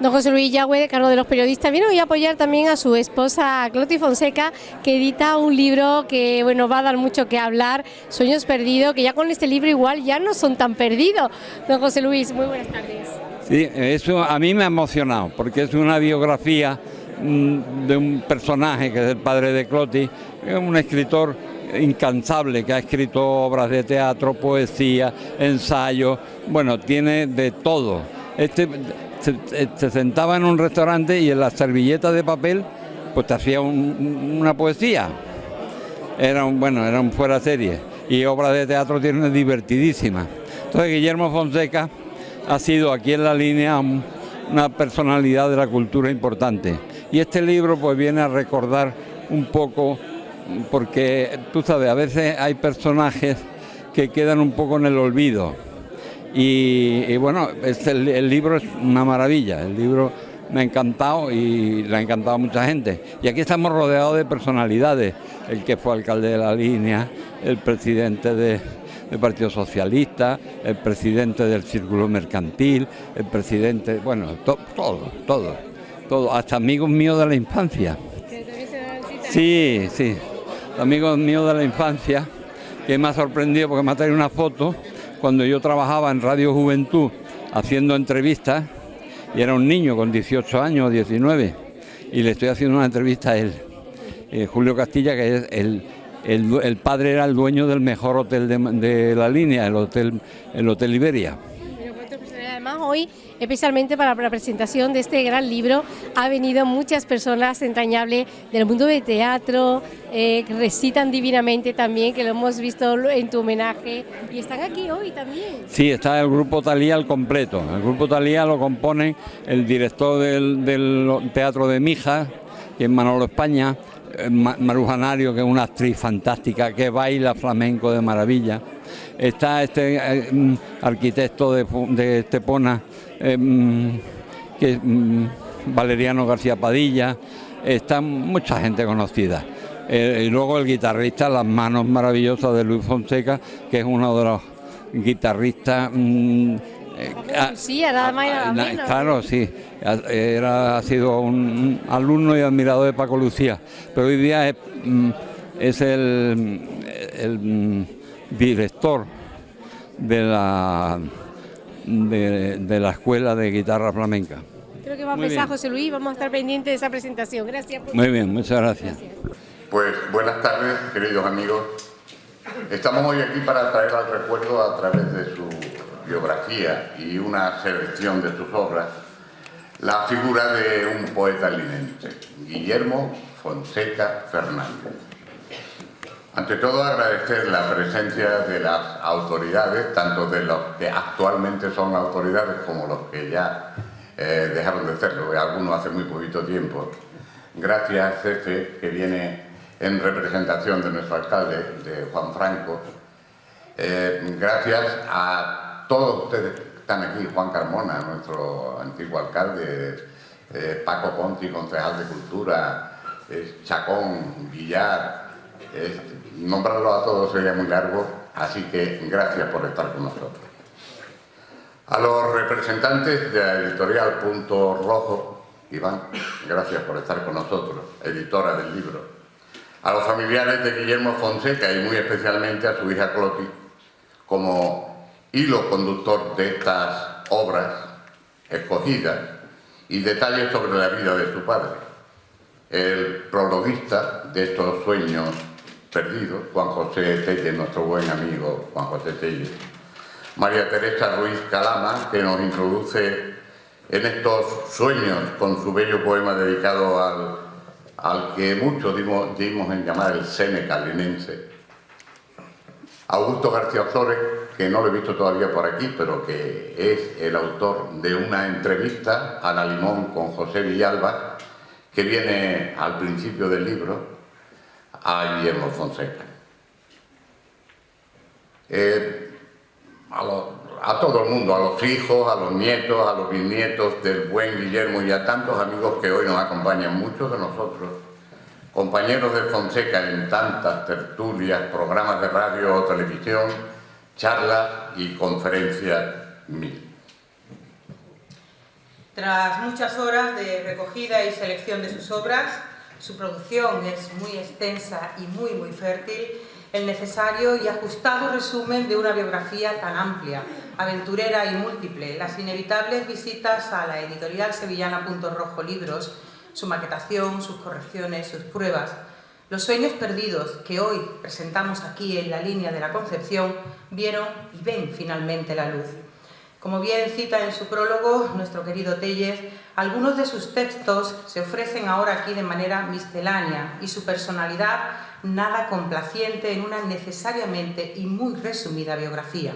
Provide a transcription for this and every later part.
Don José Luis Yagüe, de cargo de los periodistas, vino a apoyar también a su esposa Cloti Fonseca, que edita un libro que bueno va a dar mucho que hablar, Sueños Perdidos, que ya con este libro igual ya no son tan perdidos. Don José Luis, muy buenas tardes. Sí, eso a mí me ha emocionado, porque es una biografía mm, de un personaje que es el padre de Cloti, un escritor incansable que ha escrito obras de teatro, poesía, ensayo, bueno, tiene de todo. Este se, sentaba en un restaurante y en la servilleta de papel pues te hacía una poesía. Era un, bueno, era un fuera serie. Y obras de teatro tiene divertidísimas. Entonces Guillermo Fonseca ha sido aquí en la línea una personalidad de la cultura importante. Y este libro pues viene a recordar un poco, porque tú sabes, a veces hay personajes que quedan un poco en el olvido y, bueno, el, libro es una maravilla, el libro me ha encantado y le ha encantado a mucha gente. Y aquí estamos rodeados de personalidades, el que fue alcalde de la línea, el presidente del Partido Socialista, el presidente del Círculo Mercantil, el presidente, bueno, todo, todo, todo, hasta amigos míos de la infancia. Sí, sí, amigos míos de la infancia, que me ha sorprendido porque me ha traído una foto cuando yo trabajaba en Radio Juventud haciendo entrevistas y era un niño con 18 años, 19, y le estoy haciendo una entrevista a él, eh, Julio Castilla, que es el, el, padre era el dueño del mejor hotel de, la línea, el hotel, el hotel Iberia. Además, hoy, especialmente para la presentación de este gran libro, ha venido muchas personas entrañables del mundo del teatro, eh, recitan divinamente también, que lo hemos visto en tu homenaje, y están aquí hoy también. Sí, está el grupo Talía al completo. El grupo Talía lo compone el director del, Teatro de Mija, que es Manolo España, eh, Marujanario, que es una actriz fantástica, que baila flamenco de maravilla está este eh, mm, arquitecto de, Estepona, eh, mm, que mm, Valeriano García Padilla, está mucha gente conocida. Eh, y luego el guitarrista, las manos maravillosas de Luis Fonseca, que es uno de los guitarristas... sí, nada más Claro, sí. Era, ha sido un alumno y admirador de Paco Lucía, pero hoy día es, el director de la, de, la Escuela de Guitarra Flamenca. Creo que va a empezar José Luis, vamos a estar pendientes de esa presentación. Gracias. Muy bien, muchas gracias. Pues buenas tardes, queridos amigos. Estamos hoy aquí para traer al recuerdo a través de su biografía y una selección de sus obras la figura de un poeta linense, Guillermo Fonseca Fernández. Ante todo agradecer la presencia de las autoridades, tanto de los que actualmente son autoridades como los que ya eh, dejaron de serlo, algunos hace muy poquito tiempo. Gracias, jefe, que viene en representación de nuestro alcalde, de Juan Franco. Eh, gracias a todos ustedes que están aquí, Juan Carmona, nuestro antiguo alcalde, eh, Paco Ponti, concejal de Cultura, Chacón, Villar, nombrarlo a todos sería muy largo, así que gracias por estar con nosotros. A los representantes de la editorial Punto Rojo, Iván, gracias por estar con nosotros, editora del libro. A los familiares de Guillermo Fonseca y muy especialmente a su hija Cloti, como hilo conductor de estas obras escogidas y detalles sobre la vida de su padre, el prologuista de estos sueños perdido, Juan José Telle, nuestro buen amigo Juan José Telle. María Teresa Ruiz Calama, que nos introduce en estos sueños con su bello poema dedicado al, al que muchos dimos, dimos, en llamar el Seneca. Augusto García Flores, que no lo he visto todavía por aquí, pero que es el autor de una entrevista a la Limón con José Villalba, que viene al principio del libro, a Guillermo Fonseca. Eh, a, todo el mundo, a los hijos, a los nietos, a los bisnietos del buen Guillermo y a tantos amigos que hoy nos acompañan, muchos de nosotros, compañeros de Fonseca en tantas tertulias, programas de radio o televisión, charlas y conferencias mil. Tras muchas horas de recogida y selección de sus obras, su producción es muy extensa y muy muy fértil, el necesario y ajustado resumen de una biografía tan amplia, aventurera y múltiple, las inevitables visitas a la editorial sevillana Punto Rojo Libros, su maquetación, sus correcciones, sus pruebas, los sueños perdidos que hoy presentamos aquí en la línea de la Concepción vieron y ven finalmente la luz. Como bien cita en su prólogo nuestro querido Tellez, algunos de sus textos se ofrecen ahora aquí de manera miscelánea y su personalidad nada complaciente en una necesariamente y muy resumida biografía.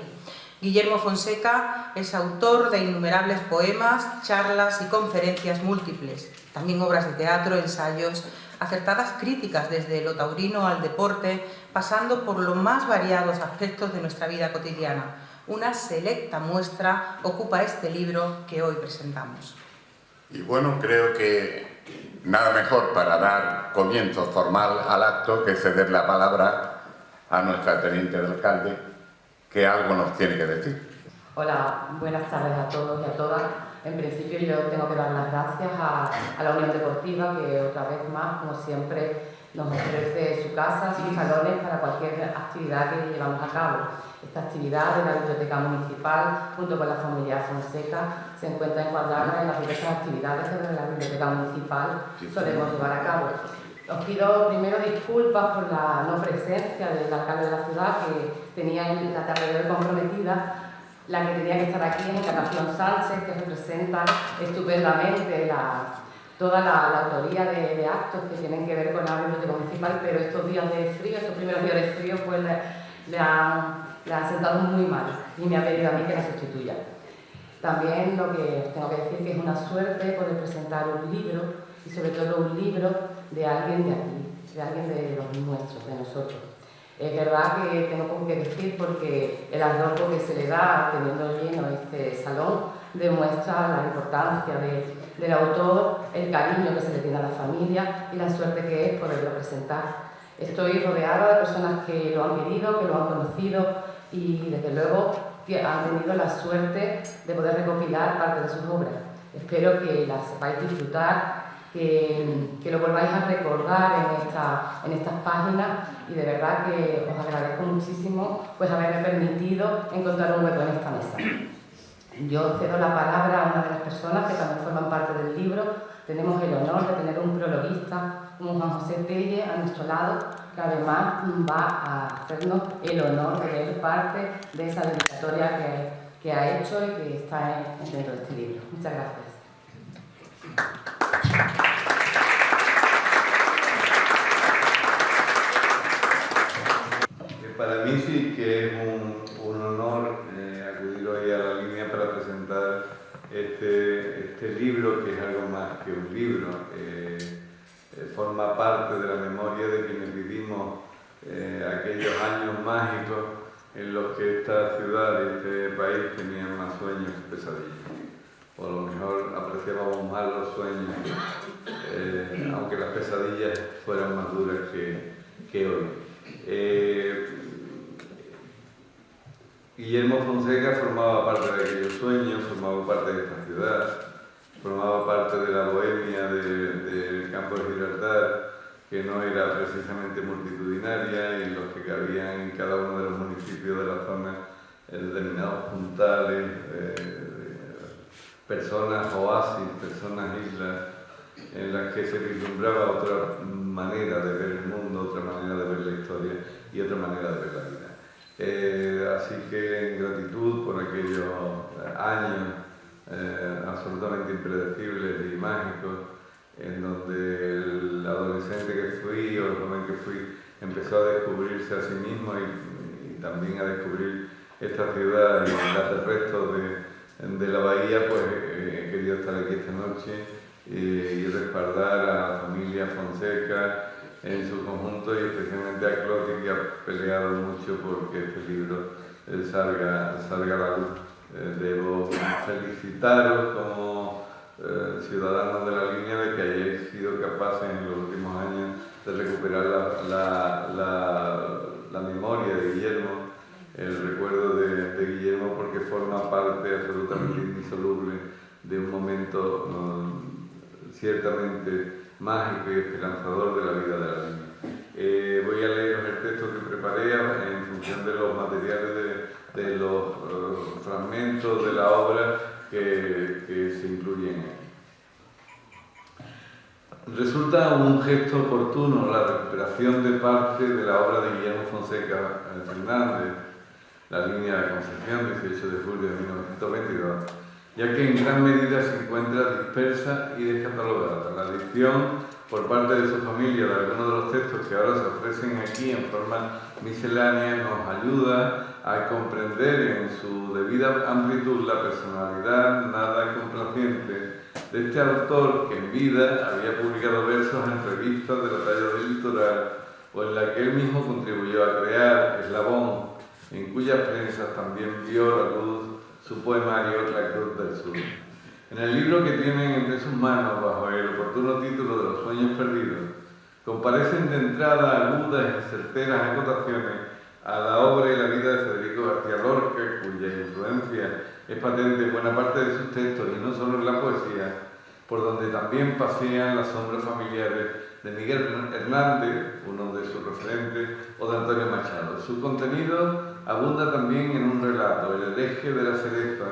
Guillermo Fonseca es autor de innumerables poemas, charlas y conferencias múltiples, también obras de teatro, ensayos, acertadas críticas desde lo taurino al deporte, pasando por los más variados aspectos de nuestra vida cotidiana una selecta muestra ocupa este libro que hoy presentamos. Y bueno, creo que nada mejor para dar comienzo formal al acto que ceder la palabra a nuestra teniente de alcalde, que algo nos tiene que decir. Hola, buenas tardes a todos y a todas. En principio yo tengo que dar las gracias a, a la Unión Deportiva que otra vez más, como siempre, nos ofrece su casa, sus salones para cualquier actividad que llevamos a cabo. Esta actividad de la Biblioteca Municipal, junto con la familia Fonseca, se encuentra encuadrada en las diversas actividades que desde la Biblioteca Municipal solemos llevar a cabo. Os pido primero disculpas por la no presencia del alcalde de la ciudad, que tenía en la tarde de comprometida, la que tenía que estar aquí es Encarnación Sánchez, que representa estupendamente la, toda la, autoría de, actos que tienen que ver con la biblioteca municipal, pero estos días de frío, estos primeros días de frío, pues le, han, sentado muy mal y me ha pedido a mí que la sustituya. También lo que tengo que decir que es una suerte poder presentar un libro y sobre todo un libro de alguien de aquí, de alguien de los nuestros, de nosotros. Es verdad que tengo poco que decir porque el adorno que se le da teniendo lleno este salón demuestra la importancia del autor, el cariño que se le tiene a la familia y la suerte que es poderlo presentar. Estoy rodeada de personas que lo han vivido, que lo han conocido y desde luego han tenido la suerte de poder recopilar parte de sus obras. Espero que las sepáis disfrutar, que, que lo volváis a recordar en, esta, en estas páginas y de verdad que os agradezco muchísimo pues haberme permitido encontrar un hueco en esta mesa. Yo cedo la palabra a una de las personas que también forman parte del libro. Tenemos el honor de tener un prologuista como Juan José Telle a nuestro lado, que además va a hacernos el honor de leer parte de esa dedicatoria que, que ha hecho y que está dentro de este libro. Muchas gracias. Para mí sí que es un, un honor este, este libro, que es algo más que un libro, eh, eh, forma parte de la memoria de quienes vivimos eh, aquellos años mágicos en los que esta ciudad y este país tenían más sueños que pesadillas. O a lo mejor apreciábamos más los sueños, aunque las pesadillas fueran más duras que, que hoy. Guillermo Fonseca formaba parte de aquellos sueños, formaba parte de esta ciudad, formaba parte de la bohemia del campo de Gibraltar, que no era precisamente multitudinaria en los que cabían en cada uno de los municipios de la zona determinados puntales, personas oasis, personas islas, en las que se vislumbraba otra manera de ver el mundo, otra manera de ver la historia y otra manera de ver la vida. Eh, así que en gratitud por aquellos eh, años eh, absolutamente impredecibles y mágicos, en donde el adolescente que fui o el joven que fui empezó a descubrirse a sí mismo y, también a descubrir esta ciudad y el resto de, de la bahía, pues he querido estar aquí esta noche y respaldar a la familia Fonseca, en su conjunto y especialmente a Clotilde que ha peleado mucho porque este libro eh, salga, salga a la luz. Eh, debo felicitaros como eh, ciudadanos de la línea de que hayáis sido capaces en los últimos años de recuperar la, la, la, memoria de Guillermo, el recuerdo de, de, Guillermo porque forma parte absolutamente indisoluble de un momento ciertamente mágico y esperanzador de la vida de la niña. Eh, voy a leer el texto que preparé en función de los materiales de, los eh, fragmentos de la obra que, que se incluyen aquí. Resulta un gesto oportuno la recuperación de parte de la obra de Guillermo Fonseca Fernández, la línea de Concepción, 18 de julio de 1922, ya que en gran medida se encuentra dispersa y descatalogada. La edición por parte de su familia de algunos de los textos que ahora se ofrecen aquí en forma miscelánea nos ayuda a comprender en su debida amplitud la personalidad nada complaciente de este autor que en vida había publicado versos en revistas de la talla del litoral o en la que él mismo contribuyó a crear Eslabón, en cuyas prensas también vio la luz su poemario La Cruz del Sur. En el libro que tienen entre sus manos, bajo el oportuno título de Los Sueños Perdidos, comparecen de entrada agudas y certeras acotaciones a la obra y la vida de Federico García Lorca, cuya influencia es patente en buena parte de sus textos y no solo en la poesía, por donde también pasean las sombras familiares de Miguel Hernández, uno de sus referentes, o de Antonio Machado. Su contenido abunda también en un relato, El hereje de la cereza,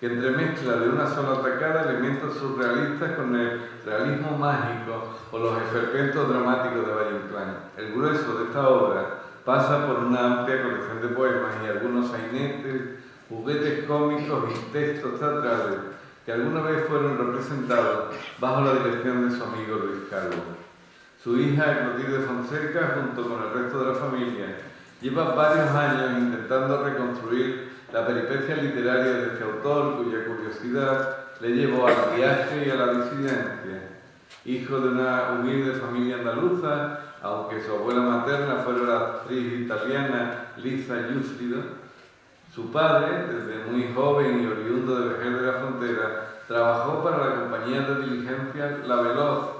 que entremezcla de una sola atacada elementos surrealistas con el realismo mágico o los esperpentos dramáticos de Valle Inclán. El grueso de esta obra pasa por una amplia colección de poemas y algunos sainetes, juguetes cómicos y textos teatrales que alguna vez fueron representados bajo la dirección de su amigo Luis Calvo. Su hija, Clotilde Fonseca, junto con el resto de la familia, lleva varios años intentando reconstruir la peripecia literaria de este autor, cuya curiosidad le llevó al viaje y a la disidencia. Hijo de una humilde familia andaluza, aunque su abuela materna fuera la actriz italiana Lisa Giustido, su padre, desde muy joven y oriundo de Vejer de la Frontera, trabajó para la compañía de diligencia La Veloz,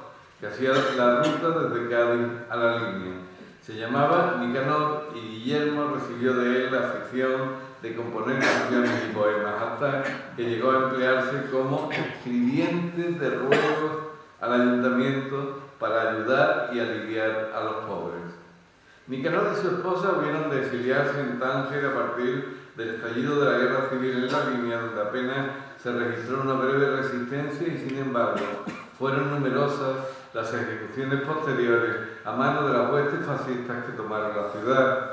que hacía la ruta desde Cádiz a la línea. Se llamaba Nicanor y Guillermo recibió de él la afición de componer canciones y poemas, hasta que llegó a emplearse como escribiente de ruegos al ayuntamiento para ayudar y aliviar a los pobres. Nicanor y su esposa hubieron de exiliarse en Tánger a partir del estallido de la guerra civil en la línea, donde apenas se registró una breve resistencia y sin embargo fueron numerosas las ejecuciones posteriores a manos de las huestes fascistas que tomaron la ciudad.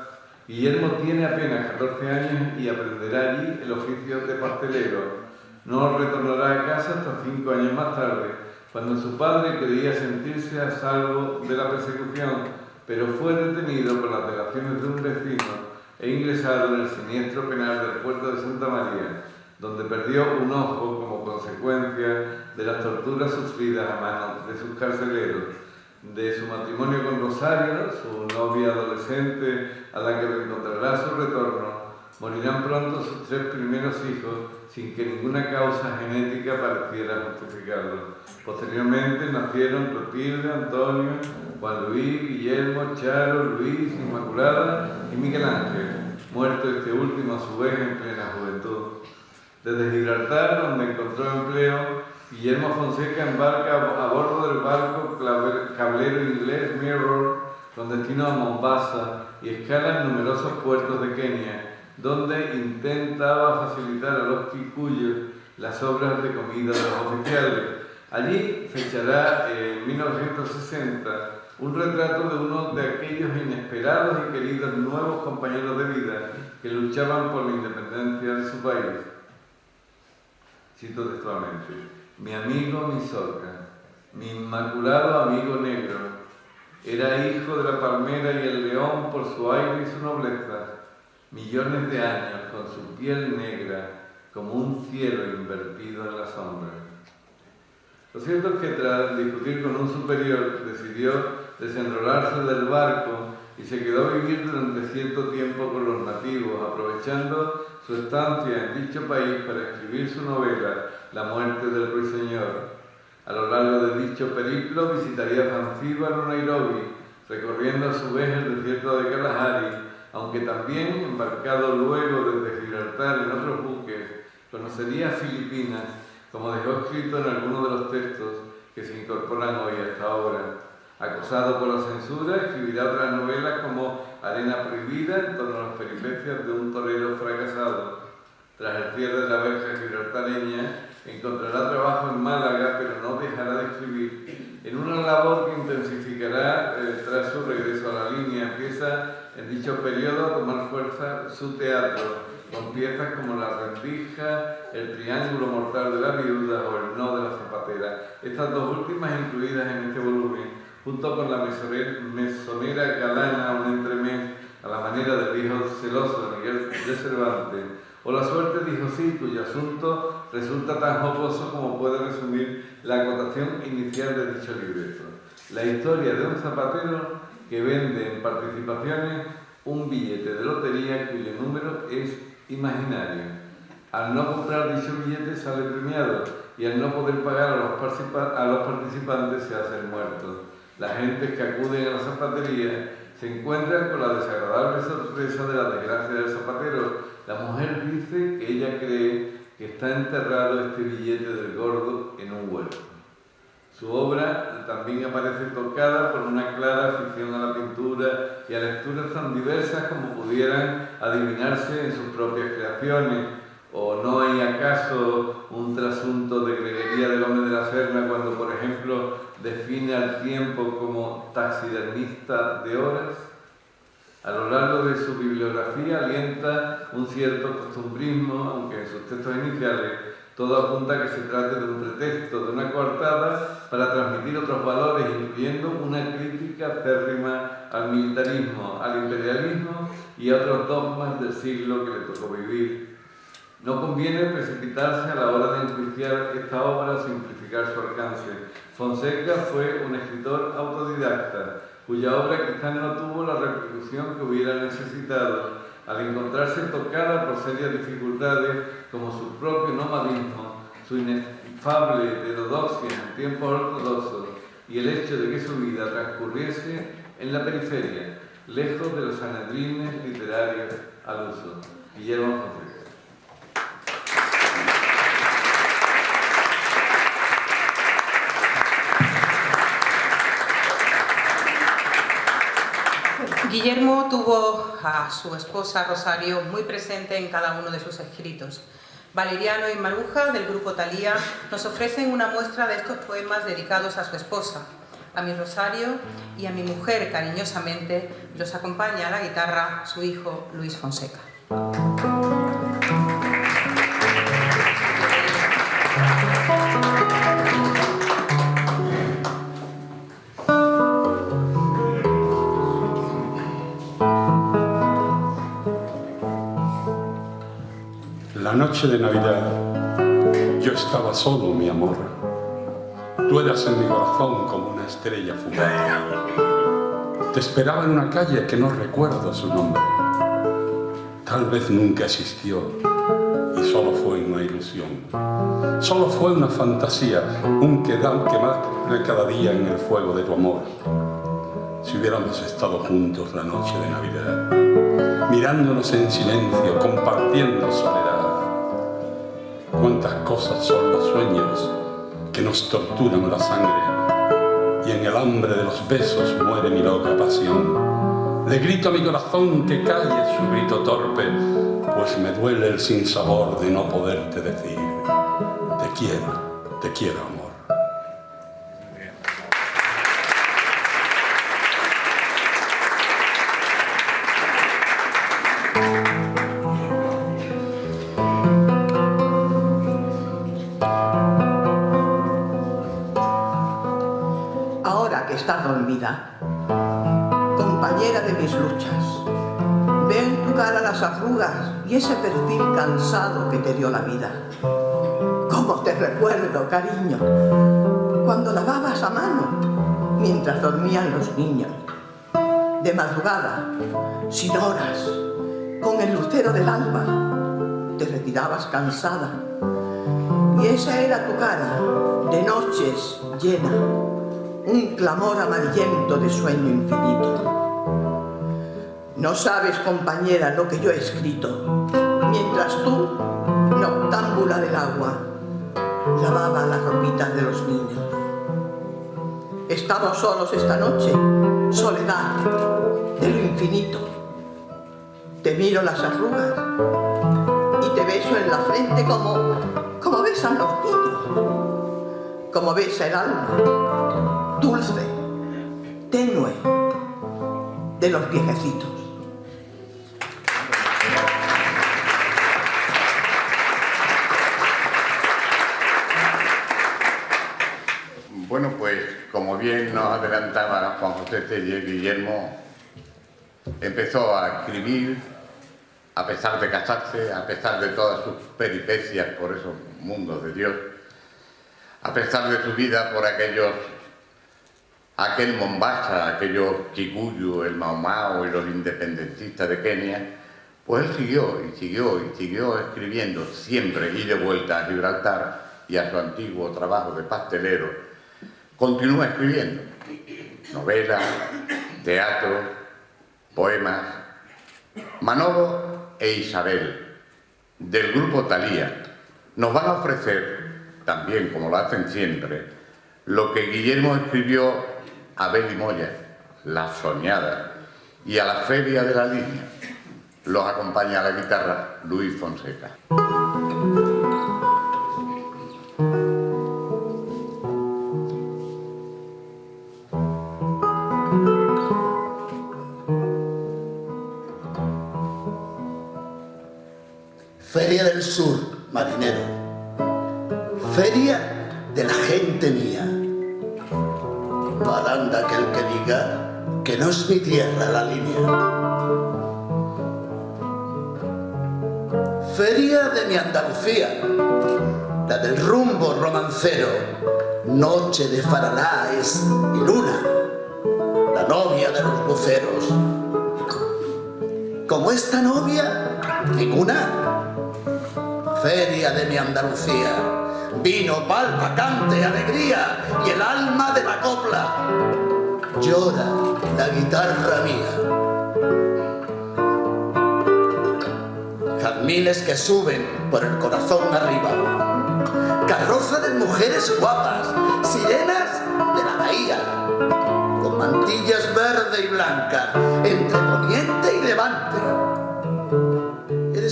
Guillermo tiene apenas 14 años y aprenderá allí el oficio de pastelero. No retornará a casa hasta cinco años más tarde, cuando su padre creía sentirse a salvo de la persecución, pero fue detenido por las delaciones de un vecino e ingresado en el siniestro penal del puerto de Santa María, donde perdió un ojo como consecuencia de las torturas sufridas a manos de sus carceleros, de su matrimonio con Rosario, su novia adolescente a la que encontrará su retorno, morirán pronto sus tres primeros hijos sin que ninguna causa genética pareciera justificarlo. Posteriormente nacieron Clotilde, Antonio, Juan Luis, Guillermo, Charo, Luis, Inmaculada y Miguel Ángel, muerto este último a su vez en plena juventud. Desde Gibraltar, donde encontró empleo, Guillermo Fonseca embarca a bordo del barco cablero inglés Mirror con destino a Mombasa y escala en numerosos puertos de Kenia, donde intentaba facilitar a los kikuyos las obras de comida de los oficiales. Allí fechará en 1960 un retrato de uno de aquellos inesperados y queridos nuevos compañeros de vida que luchaban por la independencia de su país. Cito textualmente, mi amigo Misoka, mi inmaculado amigo negro, era hijo de la palmera y el león por su aire y su nobleza, millones de años con su piel negra como un cielo invertido en la sombra. Lo cierto es que tras discutir con un superior decidió desenrolarse del barco y se quedó a vivir durante cierto tiempo con los nativos, aprovechando su estancia en dicho país para escribir su novela La muerte del ruiseñor. A lo largo de dicho periplo visitaría Zanzíbar o Nairobi, recorriendo a su vez el desierto de Kalahari, aunque también, embarcado luego desde Gibraltar en otros buques, conocería Filipinas, como dejó escrito en algunos de los textos que se incorporan hoy a esta obra. Acosado por la censura, escribirá otras novelas como Arena Prohibida en torno a las peripecias de un torero fracasado. Tras el cierre de la verja gibraltareña, encontrará trabajo en Málaga, pero no dejará de escribir, en una labor que intensificará eh, tras su regreso a la línea. Empieza en dicho periodo a tomar fuerza su teatro, con piezas como La rendija, El triángulo mortal de la viuda o El no de la zapatera. Estas dos últimas incluidas en este volumen junto con la mesonera galana, un entremés a la manera del viejo celoso de Miguel de Cervantes, o la suerte dijo sí, cuyo asunto resulta tan jocoso como puede resumir la acotación inicial de dicho libreto. La historia de un zapatero que vende en participaciones un billete de lotería cuyo número es imaginario. Al no comprar dicho billete sale premiado y al no poder pagar a los, a los participantes se hace el muerto. La gente que acude a la zapatería se encuentran con la desagradable sorpresa de la desgracia del zapatero. La mujer dice que ella cree que está enterrado este billete del gordo en un huerto. Su obra también aparece tocada por una clara afición a la pintura y a lecturas tan diversas como pudieran adivinarse en sus propias creaciones. ¿O no hay acaso un trasunto de Greguería del Hombre de la Serna cuando, por ejemplo, define al tiempo como taxidermista de horas. A lo largo de su bibliografía alienta un cierto costumbrismo, aunque en sus textos iniciales todo apunta a que se trate de un pretexto, de una coartada para transmitir otros valores, incluyendo una crítica férrima al militarismo, al imperialismo y a otros dogmas del siglo que le tocó vivir. No conviene precipitarse a la hora de enjuiciar esta obra o simplificar su alcance. Fonseca fue un escritor autodidacta, cuya obra quizás no tuvo la repercusión que hubiera necesitado, al encontrarse tocada por serias dificultades como su propio nomadismo, su inefable heterodoxia en tiempos ortodoxos y el hecho de que su vida transcurriese en la periferia, lejos de los sanedrines literarios al uso. Guillermo Fonseca. Guillermo tuvo a su esposa Rosario muy presente en cada uno de sus escritos. Valeriano y Maruja, del grupo Talía, nos ofrecen una muestra de estos poemas dedicados a su esposa, a mi Rosario y a mi mujer cariñosamente, los acompaña a la guitarra su hijo Luis Fonseca. Noche de Navidad yo estaba solo, mi amor. Tú eras en mi corazón como una estrella fugaz. Te esperaba en una calle que no recuerdo su nombre. Tal vez nunca existió y solo fue una ilusión. Solo fue una fantasía, un quedar quemar cada día en el fuego de tu amor. Si hubiéramos estado juntos la noche de Navidad, mirándonos en silencio, compartiendo soledad, cuántas cosas son los sueños que nos torturan la sangre y en el hambre de los besos muere mi loca pasión. Le grito a mi corazón que calle su grito torpe, pues me duele el sinsabor de no poderte decir, te quiero, te quiero y ese perfil cansado que te dio la vida. ¿Cómo te recuerdo, cariño? Cuando lavabas a mano mientras dormían los niños. De madrugada, sin horas, con el lucero del alba, te retirabas cansada. Y esa era tu cara, de noches llena, un clamor amarillento de sueño infinito. No sabes, compañera, lo que yo he escrito, mientras tú, noctámbula del agua, lavaba las ropitas de los niños. Estamos solos esta noche, soledad de lo infinito. Te miro las arrugas y te beso en la frente como, como besan los niños, como besa el alma, dulce, tenue, de los viejecitos. Nos adelantaba Juan José Telle, Guillermo empezó a escribir a pesar de casarse, a pesar de todas sus peripecias por esos mundos de Dios, a pesar de su vida por aquellos, aquel Mombasa, aquellos Kikuyu, el Mau y los independentistas de Kenia, pues él siguió y siguió y siguió escribiendo siempre y de vuelta a Gibraltar y a su antiguo trabajo de pastelero continúa escribiendo novelas, teatro, poemas. Manolo e Isabel, del grupo Talía, nos van a ofrecer, también como lo hacen siempre, lo que Guillermo escribió a Beli Moya, La Soñada, y a la Feria de la Línea. Los acompaña a la guitarra Luis Fonseca. Mi Andalucía, la del rumbo romancero, noche de faralaes y luna, la novia de los buceros. Como esta novia, ninguna feria de mi Andalucía. Vino, palma, cante, alegría y el alma de la copla. Llora la guitarra mía. Jazmines que suben por el corazón arriba. Carroza de mujeres guapas, sirenas de la bahía, con mantillas verde y blanca, entre poniente y levante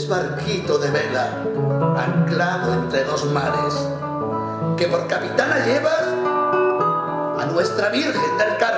barquito de vela, anclado entre dos mares, que por capitana llevas a nuestra Virgen del Carmen.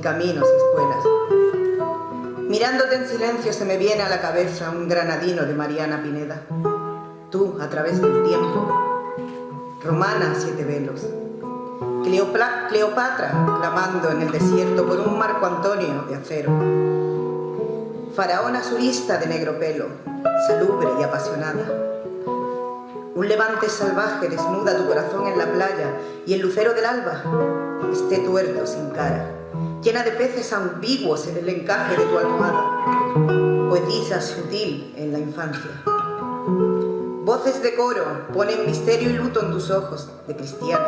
Caminos y espuelas. Mirándote en silencio se me viene a la cabeza un granadino de Mariana Pineda. Tú, a través del tiempo, romana siete velos. Cleopatra clamando en el desierto por un Marco Antonio de acero. Faraona surista de negro pelo, salubre y apasionada un levante salvaje desnuda tu corazón en la playa y el lucero del alba esté tuerto sin cara, llena de peces ambiguos en el encaje de tu almohada, poetisa sutil en la infancia. Voces de coro ponen misterio y luto en tus ojos de cristiana.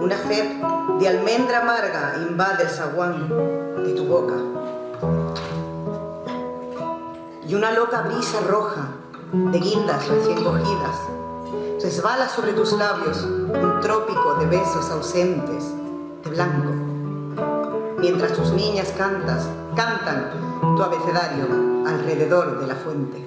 Una sed de almendra amarga invade el zaguán de tu boca. Y una loca brisa roja de guindas recién cogidas. Resbala sobre tus labios un trópico de besos ausentes, de blanco. Mientras tus niñas cantas, cantan tu abecedario alrededor de la fuente.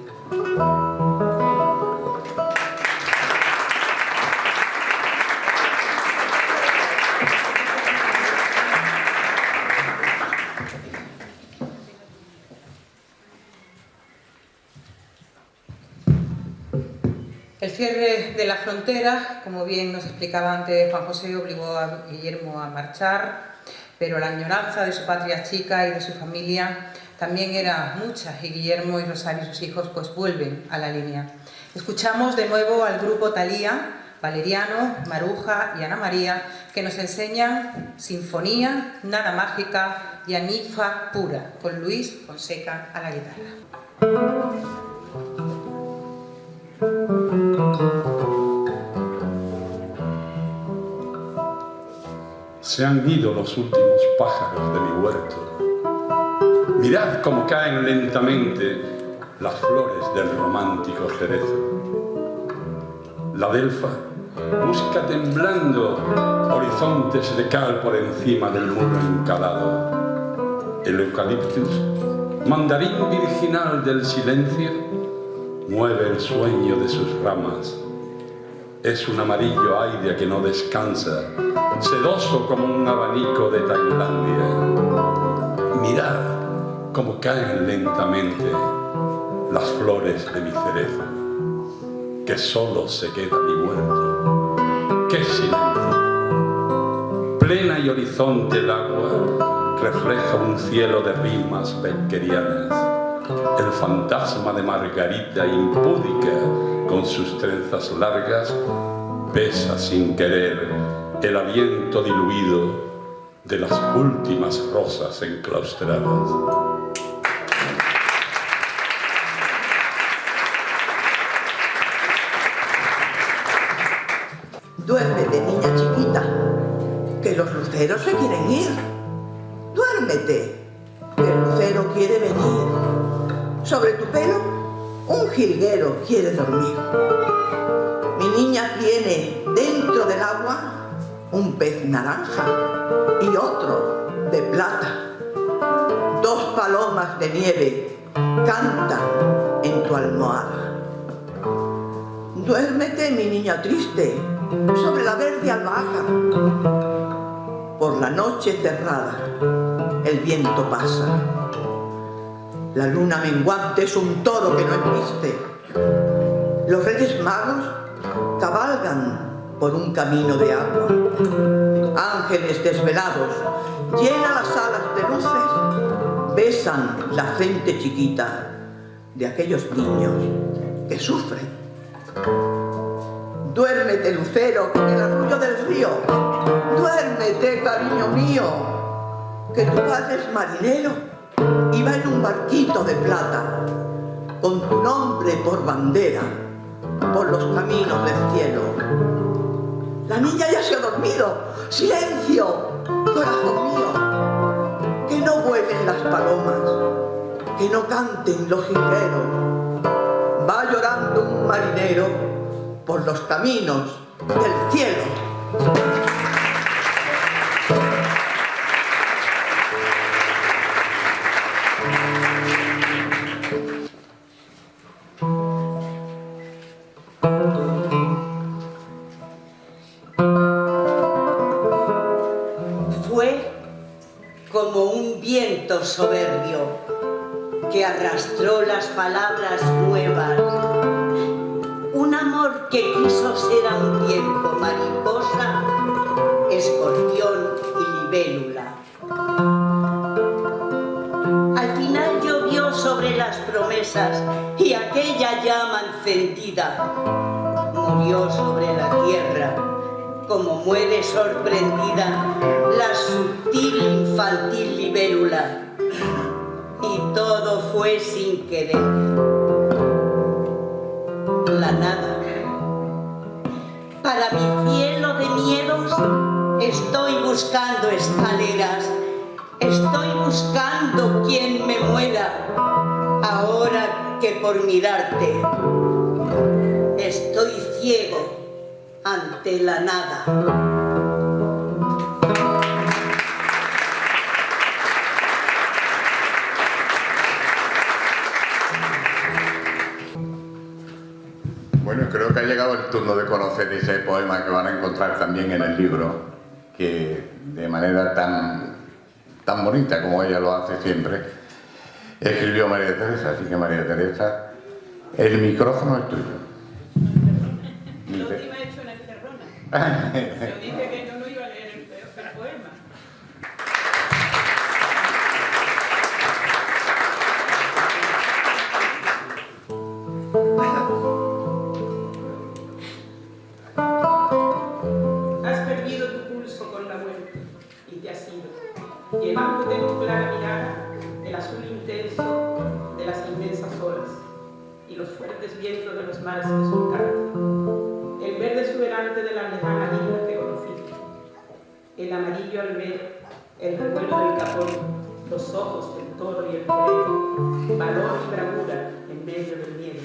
El cierre de la frontera, como bien nos explicaba antes Juan José, obligó a Guillermo a marchar, pero la añoranza de su patria chica y de su familia también era mucha y Guillermo y Rosario y sus hijos pues vuelven a la línea. Escuchamos de nuevo al grupo Talía, Valeriano, Maruja y Ana María que nos enseñan Sinfonía, Nada Mágica y Anifa Pura, con Luis Fonseca a la guitarra. Se han ido los últimos pájaros de mi huerto. Mirad cómo caen lentamente las flores del romántico cerezo. La delfa busca temblando horizontes de cal por encima del muro encalado. El eucaliptus, mandarín virginal del silencio, mueve el sueño de sus ramas. Es un amarillo aire que no descansa, sedoso como un abanico de Tailandia. Mirad cómo caen lentamente las flores de mi cerezo, que solo se queda mi muerto. ¡Qué silencio! Plena y horizonte el agua refleja un cielo de rimas beckerianas. El fantasma de Margarita impúdica con sus trenzas largas besa sin querer el aliento diluido de las últimas rosas enclaustradas. Duérmete, niña chiquita, que los luceros se quieren ir. Duérmete, que el lucero quiere venir. Sobre tu pelo, un jilguero quiere dormir. Mi niña tiene dentro del agua un pez naranja y otro de plata. Dos palomas de nieve cantan en tu almohada. Duérmete, mi niña triste, sobre la verde albahaca. Por la noche cerrada, el viento pasa. La luna menguante es un toro que no embiste. Los reyes magos cabalgan por un camino de agua. Ángeles desvelados llenan las alas de luces, besan la frente chiquita de aquellos niños que sufren. Duérmete, lucero, con el arrullo del río. Duérmete, cariño mío, que tu padre es marinero y va en un barquito de plata, con tu nombre por bandera, por los caminos del cielo. La niña ya se ha dormido. ¡Silencio, corazón mío! Que no vuelen las palomas, que no canten los jilgueros. Va llorando un marinero por los caminos del cielo. Palabras nuevas. Un amor que quiso ser a un tiempo mariposa, escorpión y libélula. Al final llovió sobre las promesas y aquella llama encendida murió sobre la tierra. Como muere sorprendida la sutil infantil libélula todo fue sin querer la nada. Para mi cielo de miedos estoy buscando escaleras, estoy buscando quien me muera, ahora que por mirarte estoy ciego ante la nada. Turno de conocer ese poema que van a encontrar también en el libro, que de manera tan, tan bonita como ella lo hace siempre, escribió María Teresa. Así que María Teresa, el micrófono es tuyo. La última he hecho una encerrona. viento de los mares que surcaron, el verde exuberante de las lejanas islas que conociste, el amarillo al ver el revuelo del capón, los ojos del toro y el torero, valor y bravura en medio del miedo.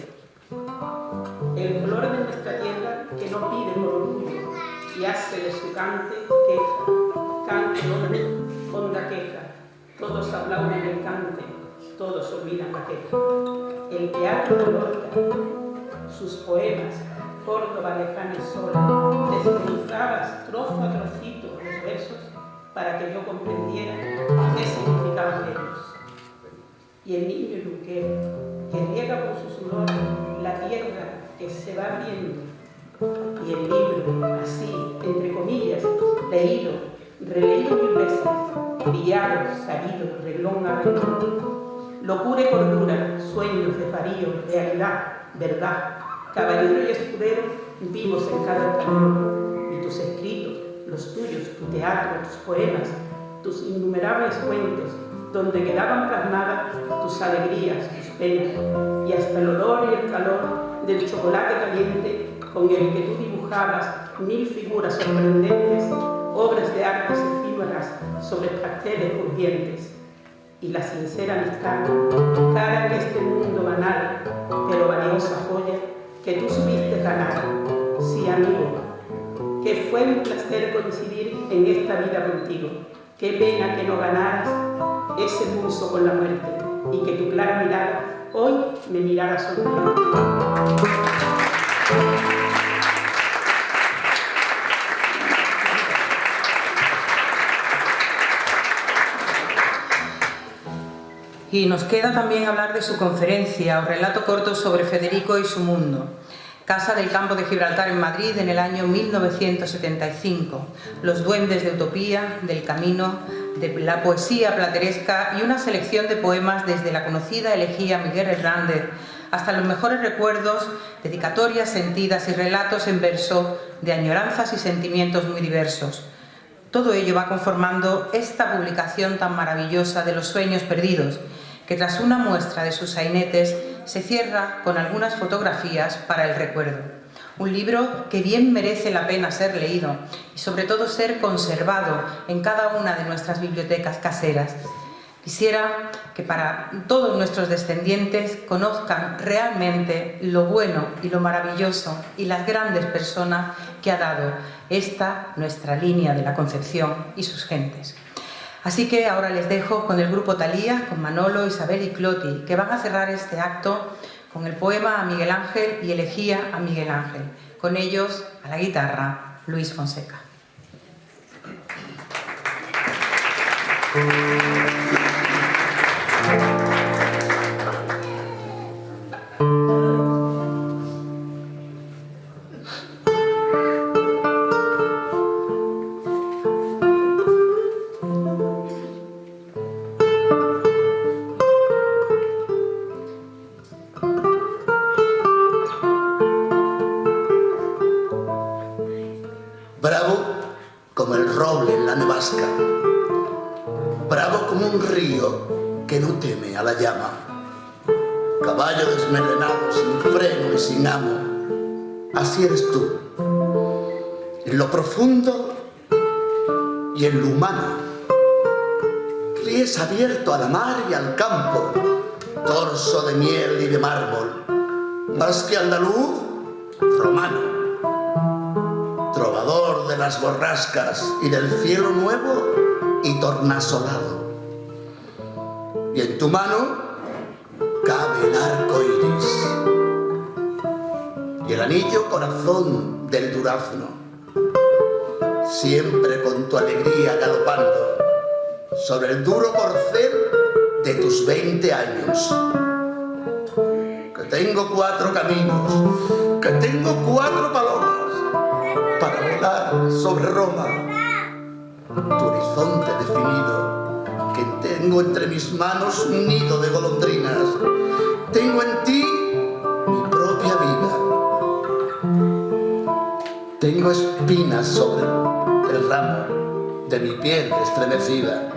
El color de nuestra tierra que no pide por orgullo y hace de su cante queja, cante honda queja, todos aplauden el cante, todos olvidan la queja. El teatro Lorca, sus poemas, Córdoba lejana y sola, desmenuzabas trozo a trocito los versos para que yo comprendiera qué significaban ellos. Y el niño yuquero, que riega con su sudor la tierra que se va abriendo, y el libro, así, entre comillas, leído, releído mil veces, brillado, sabido, reglón a reglón, locura y cordura, sueños de farío, realidad, verdad, caballero y escudero vivos en cada camino, y tus escritos, los tuyos, tu teatro, tus poemas, tus innumerables cuentos, donde quedaban plasmadas tus alegrías, tus penas, y hasta el olor y el calor del chocolate caliente con el que tú dibujabas mil figuras sorprendentes, obras de artes efímeras sobre pasteles urgentes, y la sincera amistad, cara en este mundo banal, pero valiosa joya, que tú supiste ganar, sí amigo, que fue un placer coincidir en esta vida contigo. Qué pena que no ganaras ese pulso con la muerte y que tu clara mirada hoy me mirara sonriendo. Y nos queda también hablar de su conferencia o relato corto sobre Federico y su mundo. Casa del Campo de Gibraltar en Madrid en el año 1975. Los duendes de utopía, del camino, de la poesía plateresca y una selección de poemas desde la conocida elegía Miguel Hernández hasta los mejores recuerdos, dedicatorias sentidas y relatos en verso de añoranzas y sentimientos muy diversos. Todo ello va conformando esta publicación tan maravillosa de los sueños perdidos, que tras una muestra de sus sainetes se cierra con algunas fotografías para el recuerdo. Un libro que bien merece la pena ser leído y sobre todo ser conservado en cada una de nuestras bibliotecas caseras. Quisiera que para todos nuestros descendientes conozcan realmente lo bueno y lo maravilloso y las grandes personas que ha dado esta nuestra línea de la Concepción y sus gentes. Así que ahora les dejo con el grupo Talía, con Manolo, Isabel y Cloti, que van a cerrar este acto con el poema a Miguel Ángel y elegía a Miguel Ángel. Con ellos, a la guitarra, Luis Fonseca. y del cielo nuevo y tornasolado. Y en tu mano cabe el arco iris y el anillo corazón del durazno, siempre con tu alegría galopando sobre el duro corcel de tus 20 años. Que tengo cuatro caminos, que tengo cuatro volar sobre Roma, tu horizonte definido, que tengo entre mis manos un nido de golondrinas, tengo en ti Tengo espinas sobre el ramo de mi piel estremecida.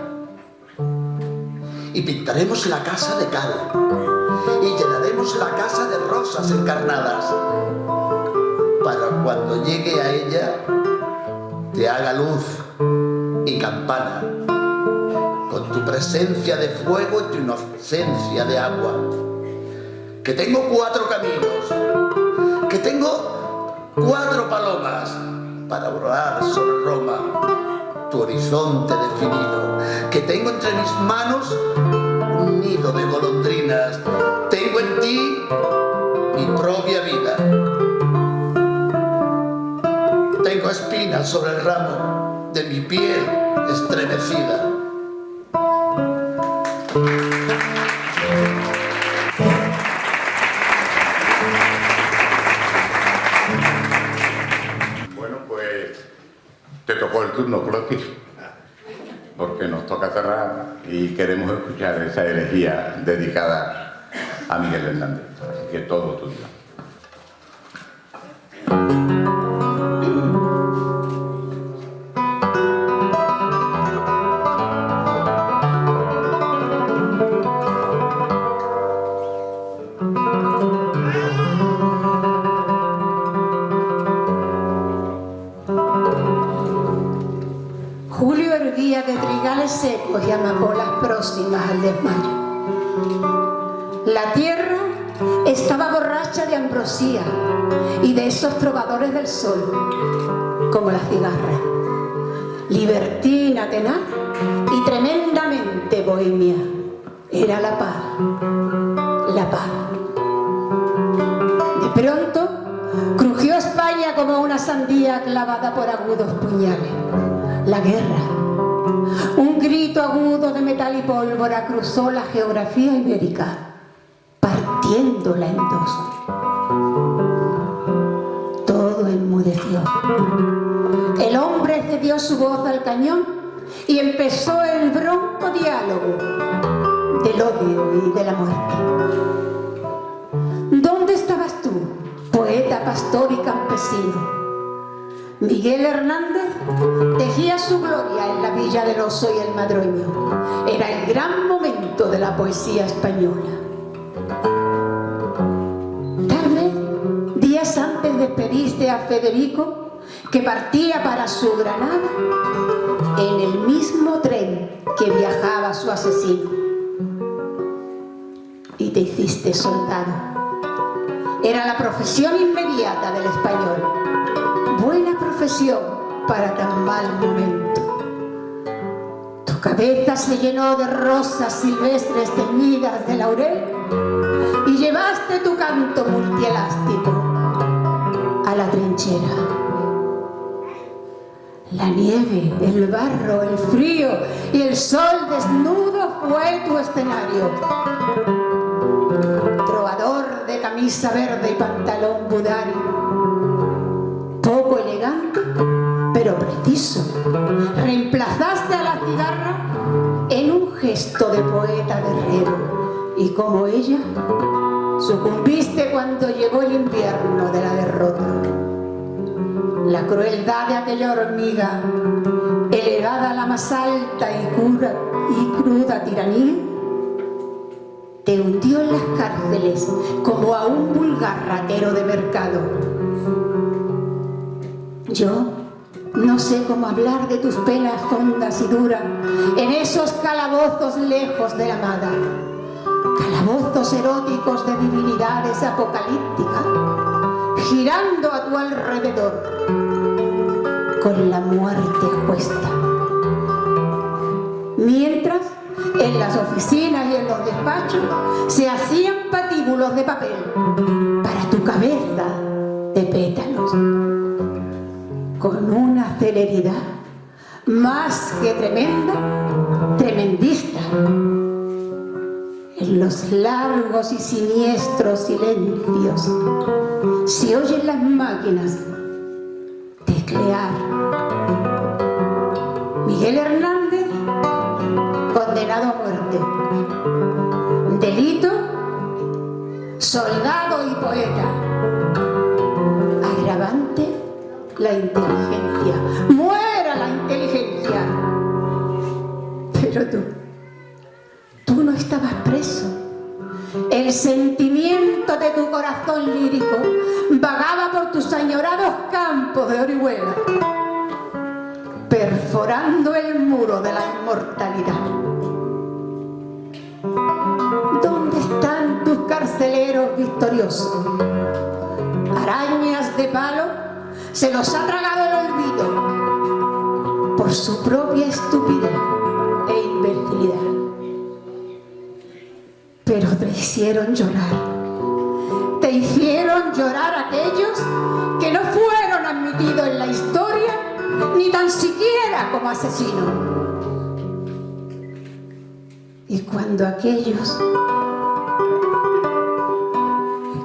Y pintaremos la casa de cal y llenaremos la casa de rosas encarnadas. Para cuando llegue a ella, te haga luz y campana, con tu presencia de fuego y tu inocencia de agua. Que tengo cuatro caminos, que tengo cuatro palomas para volar sobre Roma, tu horizonte definido, que tengo entre mis manos un nido de golondrinas, tengo en ti mi propia vida. Tengo espinas sobre el ramo de mi piel estremecida. Bueno, pues te tocó el turno, Clotis, porque nos toca cerrar y queremos escuchar esa elegía dedicada a Miguel Hernández. Así que todo tuyo. Erguía de trigales secos y amapolas próximas al desmayo. La tierra estaba borracha de ambrosía y de esos trovadores del sol, como la cigarra. Libertina tenaz y tremendamente bohemia. Era la paz, la paz. De pronto, crujió España como una sandía clavada por agudos puñales. La guerra. Un grito agudo de metal y pólvora cruzó la geografía ibérica, partiéndola en dos. Todo enmudeció. El hombre cedió su voz al cañón y empezó el bronco diálogo del odio y de la muerte. ¿Dónde estabas tú, poeta, pastor y campesino? Miguel Hernández tejía su gloria en la Villa del Oso y el Madroño. Era el gran momento de la poesía española. Tal vez, días antes despediste a Federico, que partía para su Granada, en el mismo tren que viajaba su asesino. Y te hiciste soldado. Era la profesión inmediata del español. Buena profesión para tan mal momento. Tu cabeza se llenó de rosas silvestres teñidas de laurel y llevaste tu canto multielástico a la trinchera. La nieve, el barro, el frío y el sol desnudo fue tu escenario. Trovador de camisa verde y pantalón budari. Pero preciso. Reemplazaste a la cigarra en un gesto de poeta guerrero. Y como ella, sucumbiste cuando llegó el invierno de la derrota. La crueldad de aquella hormiga, elevada a la más alta y, cura, y cruda tiranía, te hundió en las cárceles como a un vulgar ratero de mercado. Yo no sé cómo hablar de tus penas hondas y duras en esos calabozos lejos de la amada, calabozos eróticos de divinidades apocalípticas, girando a tu alrededor con la muerte a cuesta. Mientras, en las oficinas y en los despachos se hacían patíbulos de papel para tu cabeza de pétalos, con una celeridad más que tremenda, tremendista. En los largos y siniestros silencios se oyen las máquinas teclear. Miguel Hernández, condenado a muerte. Delito, soldado y poeta. Agravante, la inteligencia. ¡Muera la inteligencia! Pero tú, tú no estabas preso. el sentimiento de tu corazón lírico vagaba por tus añorados campos de Orihuela, perforando el muro de la inmortalidad. ¿Dónde están tus carceleros victoriosos? Arañas de palo se los ha tragado el olvido por su propia estupidez e imbecilidad pero te hicieron llorar. Te hicieron llorar aquellos que no fueron admitidos en la historia ni tan siquiera como asesinos. Y cuando aquellos,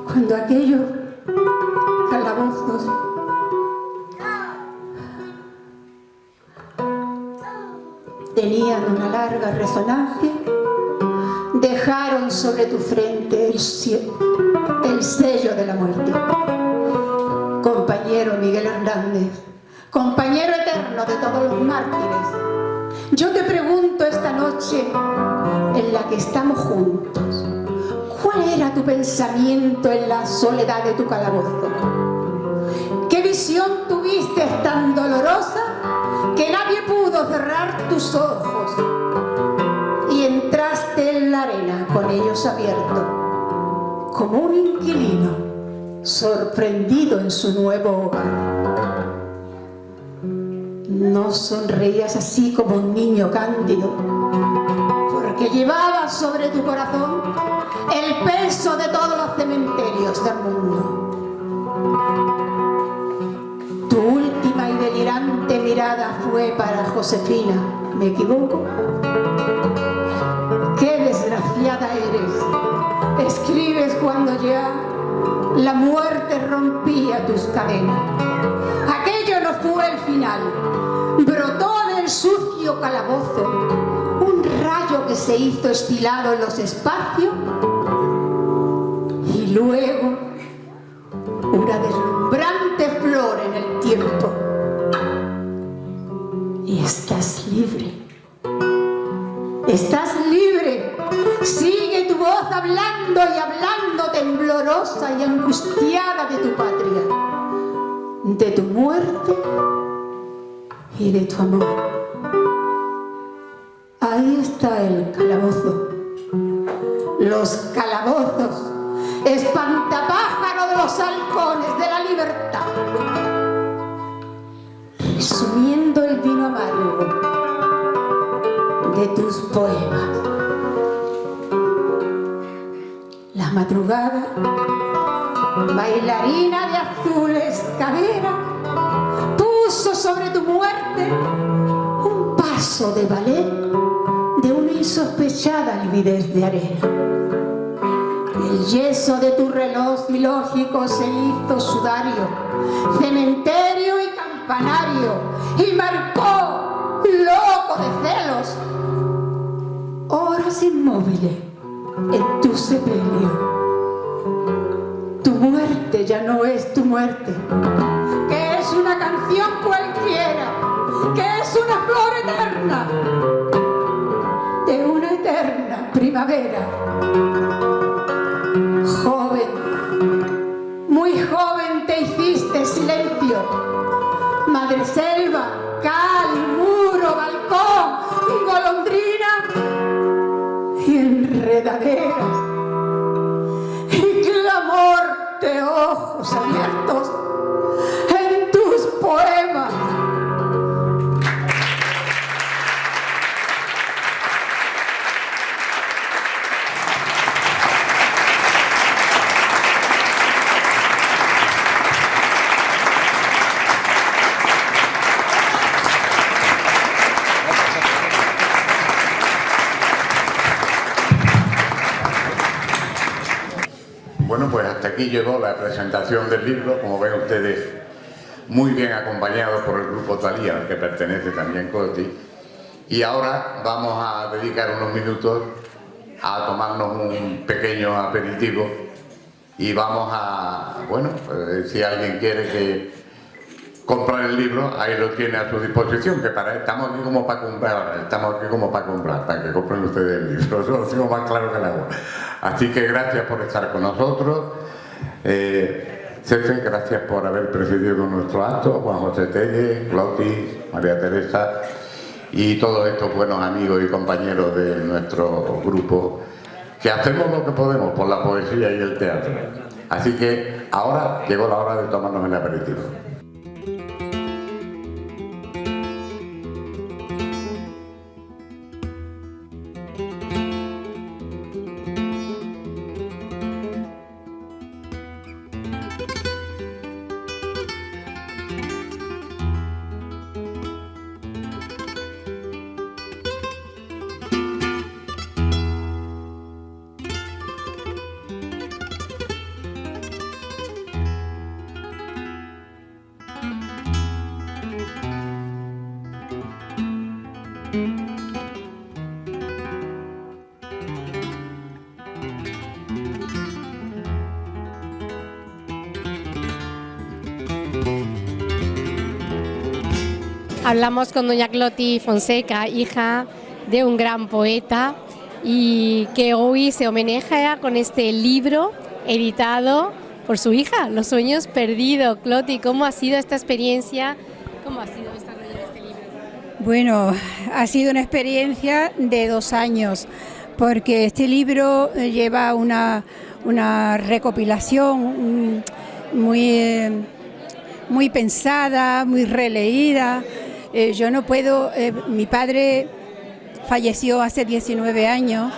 cuando aquellos tenían una larga resonancia, dejaron sobre tu frente el, el sello de la muerte. Compañero Miguel Hernández, compañero eterno de todos los mártires, yo te pregunto esta noche en la que estamos juntos, ¿cuál era tu pensamiento en la soledad de tu calabozo? ¿Qué visión tuviste tan dolorosa que nadie pudo cerrar tus ojos y entraste en la arena con ellos abiertos, como un inquilino sorprendido en su nuevo hogar. No sonreías así como un niño cándido, porque llevabas sobre tu corazón el peso de todos los cementerios del mundo. Delirante mirada fue para Josefina, ¿me equivoco? ¡Qué desgraciada eres! Escribes cuando ya la muerte rompía tus cadenas. Aquello no fue el final. Brotó del sucio calabozo un rayo que se hizo estilado en los espacios y luego una deslumbrante flor en el tiempo. Estás libre. Estás libre. Sigue tu voz hablando y hablando temblorosa y angustiada de tu patria, de tu muerte y de tu amor. Ahí está el calabozo. Los calabozos, espantapájaro de los halcones de la libertad. Resumiendo el vino amargo de tus poemas. La madrugada, bailarina de azules cadera, puso sobre tu muerte un paso de ballet de una insospechada lividez de arena. El yeso de tu reloj ilógico se hizo sudario, cementerio y campanario, y marcó, loco de celos, horas inmóviles en tu sepelio. Tu muerte ya no es tu muerte, que es una canción cualquiera, que es una flor eterna, de una eterna primavera. Joven, muy joven te hiciste silencio, madre selva, cal, muro, balcón golondrina y enredaderas y clamor de ojos abiertos Bueno, pues hasta aquí llegó la presentación del libro, como ven ustedes, muy bien acompañado por el grupo Talía, al que pertenece también Coti. Y ahora vamos a dedicar unos minutos a tomarnos un pequeño aperitivo y vamos a, bueno, pues, si alguien quiere que comprar el libro, ahí lo tiene a su disposición, que para estamos aquí como para comprar, estamos aquí como para comprar, para que compren ustedes el libro, eso lo digo más claro que el agua. Así que gracias por estar con nosotros. Eh, Cefe, gracias por haber presidido nuestro acto, Juan José Telle, Clotis, María Teresa y todos estos buenos amigos y compañeros de nuestro grupo que hacemos lo que podemos por la poesía y el teatro. Así que ahora llegó la hora de tomarnos el aperitivo. Hablamos con doña Cloti Fonseca, hija de un gran poeta y que hoy se homenajea con este libro editado por su hija, Los sueños perdidos. Cloti, ¿cómo ha sido esta experiencia? ¿Cómo ha sido desarrollar este libro? Bueno, ha sido una experiencia de dos años, porque este libro lleva una, una recopilación muy, muy pensada, muy releída. Eh, yo no puedo, eh, mi padre falleció hace 19 años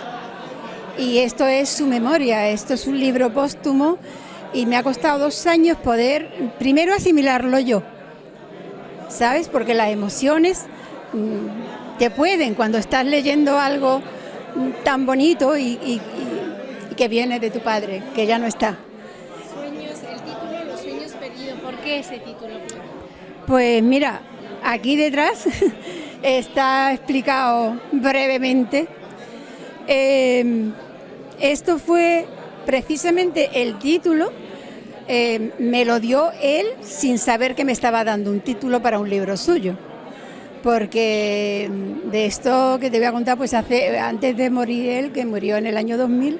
y esto es su memoria, esto es un libro póstumo y me ha costado dos años poder primero asimilarlo yo, ¿sabes? Porque las emociones mm, te pueden cuando estás leyendo algo mm, tan bonito y, y que viene de tu padre, que ya no está. Sueños, el título Los sueños perdidos, ¿por qué ese título? Pues mira, Aquí detrás está explicado brevemente. Eh, esto fue precisamente el título, eh, me lo dio él sin saber que me estaba dando un título para un libro suyo. Porque de esto que te voy a contar, pues hace, antes de morir él, que murió en el año 2000,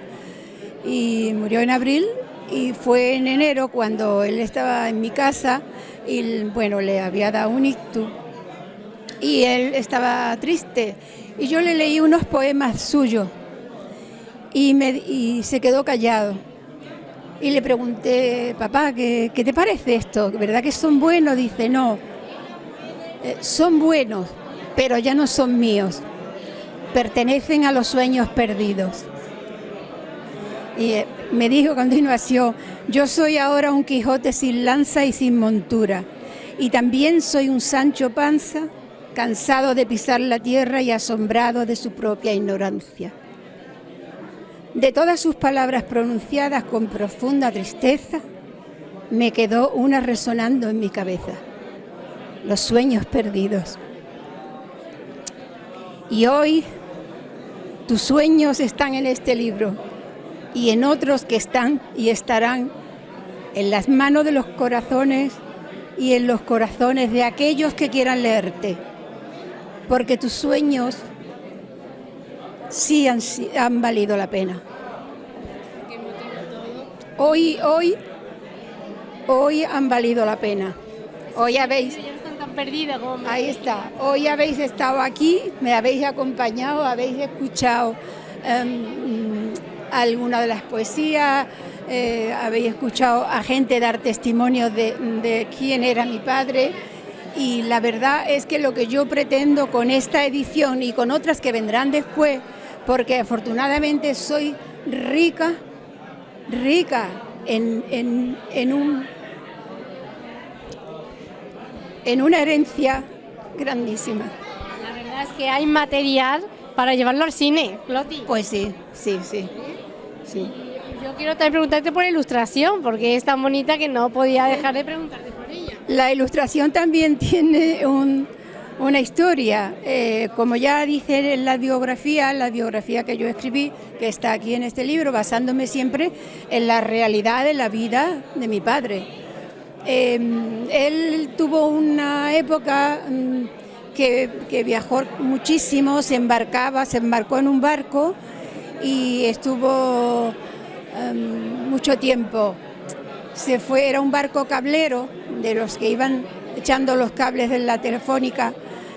y murió en abril, y fue en enero cuando él estaba en mi casa, y bueno, le había dado un ictus y él estaba triste. Y yo le leí unos poemas suyos y, me, se quedó callado. Y le pregunté, papá, ¿qué, te parece esto? ¿Verdad que son buenos? Dice, no, eh, son buenos, pero ya no son míos. Pertenecen a los sueños perdidos. Y eh, me dijo a continuación, yo soy ahora un Quijote sin lanza y sin montura, y también soy un Sancho Panza, cansado de pisar la tierra y asombrado de su propia ignorancia. De todas sus palabras pronunciadas con profunda tristeza, me quedó una resonando en mi cabeza, los sueños perdidos. Y hoy tus sueños están en este libro y en otros que están y estarán en las manos de los corazones y en los corazones de aquellos que quieran leerte, porque tus sueños sí han, han valido la pena. Hoy, hoy, hoy han valido la pena. Hoy habéis... Ahí está. Hoy habéis estado aquí, me habéis acompañado, habéis escuchado um, alguna de las poesías, eh, habéis escuchado a gente dar testimonio de, quién era mi padre y la verdad es que lo que yo pretendo con esta edición y con otras que vendrán después, porque afortunadamente soy rica, rica en, un, en una herencia grandísima. La verdad es que hay material para llevarlo al cine, Loti. Pues sí, sí, sí. sí. Yo quiero también preguntarte por ilustración, porque es tan bonita que no podía dejar de preguntarte por ella. La ilustración también tiene una historia. Eh, como ya dice en la biografía, la biografía que yo escribí, que está aquí en este libro, basándome siempre en la realidad de la vida de mi padre. Em, él tuvo una época mm, que, viajó muchísimo, se embarcaba, se embarcó en un barco y estuvo em, mucho tiempo. Se fue, era un barco cablero de los que iban echando los cables de la telefónica,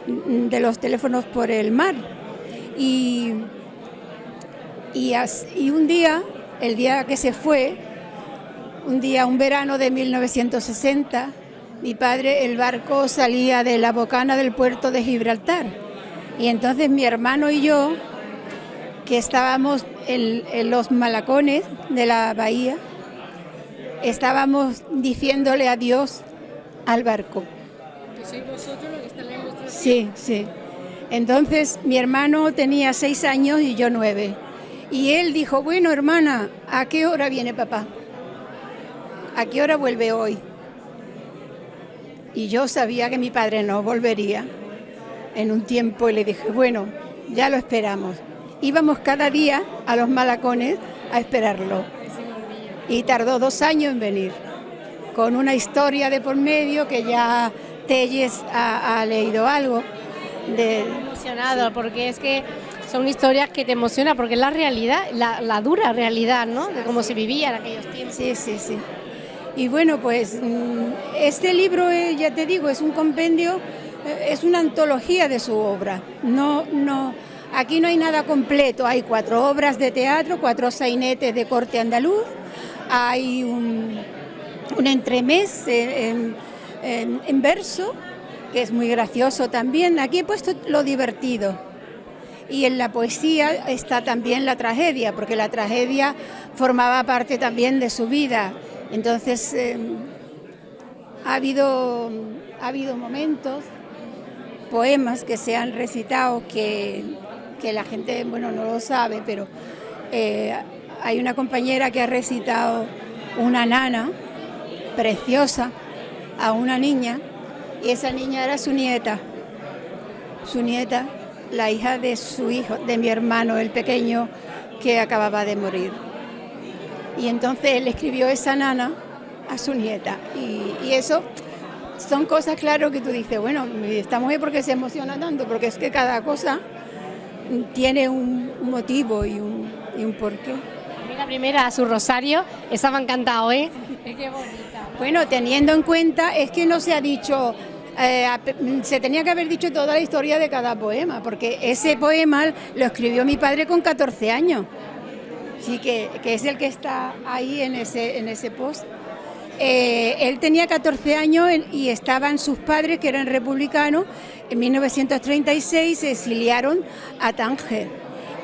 mm, de los teléfonos por el mar. Y, y un día, el día que se fue, un día, un verano de 1960, mi padre, el barco salía de la bocana del puerto de Gibraltar. Y entonces mi hermano y yo, que estábamos en, los malacones de la bahía, estábamos diciéndole adiós al barco. Sí, sí. Entonces mi hermano tenía seis años y yo nueve. Y él dijo, bueno hermana, ¿a qué hora viene papá? ¿a qué hora vuelve hoy? Y yo sabía que mi padre no volvería en un tiempo y le dije, bueno, ya lo esperamos. Íbamos cada día a los malacones a esperarlo. Y tardó dos años en venir, con una historia de por medio que ya Telles ha, leído algo. De... Emocionado, porque es que son historias que te emocionan, porque es la realidad, la, la dura realidad, ¿no? De cómo se vivía en aquellos tiempos. Sí, sí, sí. Y bueno, pues mm, este libro, eh, ya te digo, es un compendio, eh, es una antología de su obra. No, no, aquí no hay nada completo, hay cuatro obras de teatro, cuatro sainetes de corte andaluz, hay un, un entremés en, verso, que es muy gracioso también. Aquí he puesto lo divertido. Y en la poesía está también la tragedia, porque la tragedia formaba parte también de su vida. Entonces, em, ha, habido, ha habido momentos, poemas que se han recitado que, la gente, bueno, no lo sabe, pero eh, hay una compañera que ha recitado una nana preciosa a una niña y esa niña era su nieta, su nieta, la hija de su hijo, de mi hermano, el pequeño, que acababa de morir. Y entonces él escribió esa nana a su nieta. Y, eso son cosas, claro, que tú dices, bueno, esta mujer porque se emociona tanto, porque es que cada cosa tiene un, motivo y un, y un porqué. La primera, su rosario, ha encantado, ¿eh? Qué bonita. Bueno, teniendo en cuenta, es que no se ha dicho, eh, se tenía que haber dicho toda la historia de cada poema, porque ese poema lo escribió mi padre con 14 años. Sí, que, es el que está ahí en ese, en ese post. Eh, él tenía 14 años y estaban sus padres, que eran republicanos, en 1936 se exiliaron a Tánger.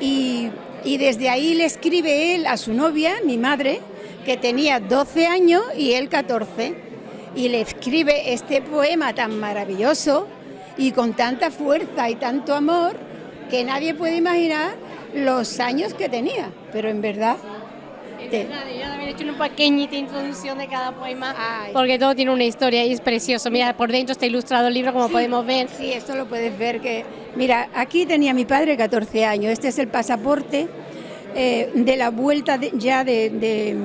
Y, desde ahí le escribe él a su novia, mi madre, que tenía 12 años y él 14, y le escribe este poema tan maravilloso y con tanta fuerza y tanto amor que nadie puede imaginar los años que tenía, pero en verdad... yo también he hecho una pequeñita introducción de cada poema, porque todo tiene una historia y es precioso. Mira, por dentro está ilustrado el libro, como podemos ver. Sí, esto lo puedes ver que... Mira, aquí tenía mi padre 14 años, este es el pasaporte eh, de la vuelta ya de,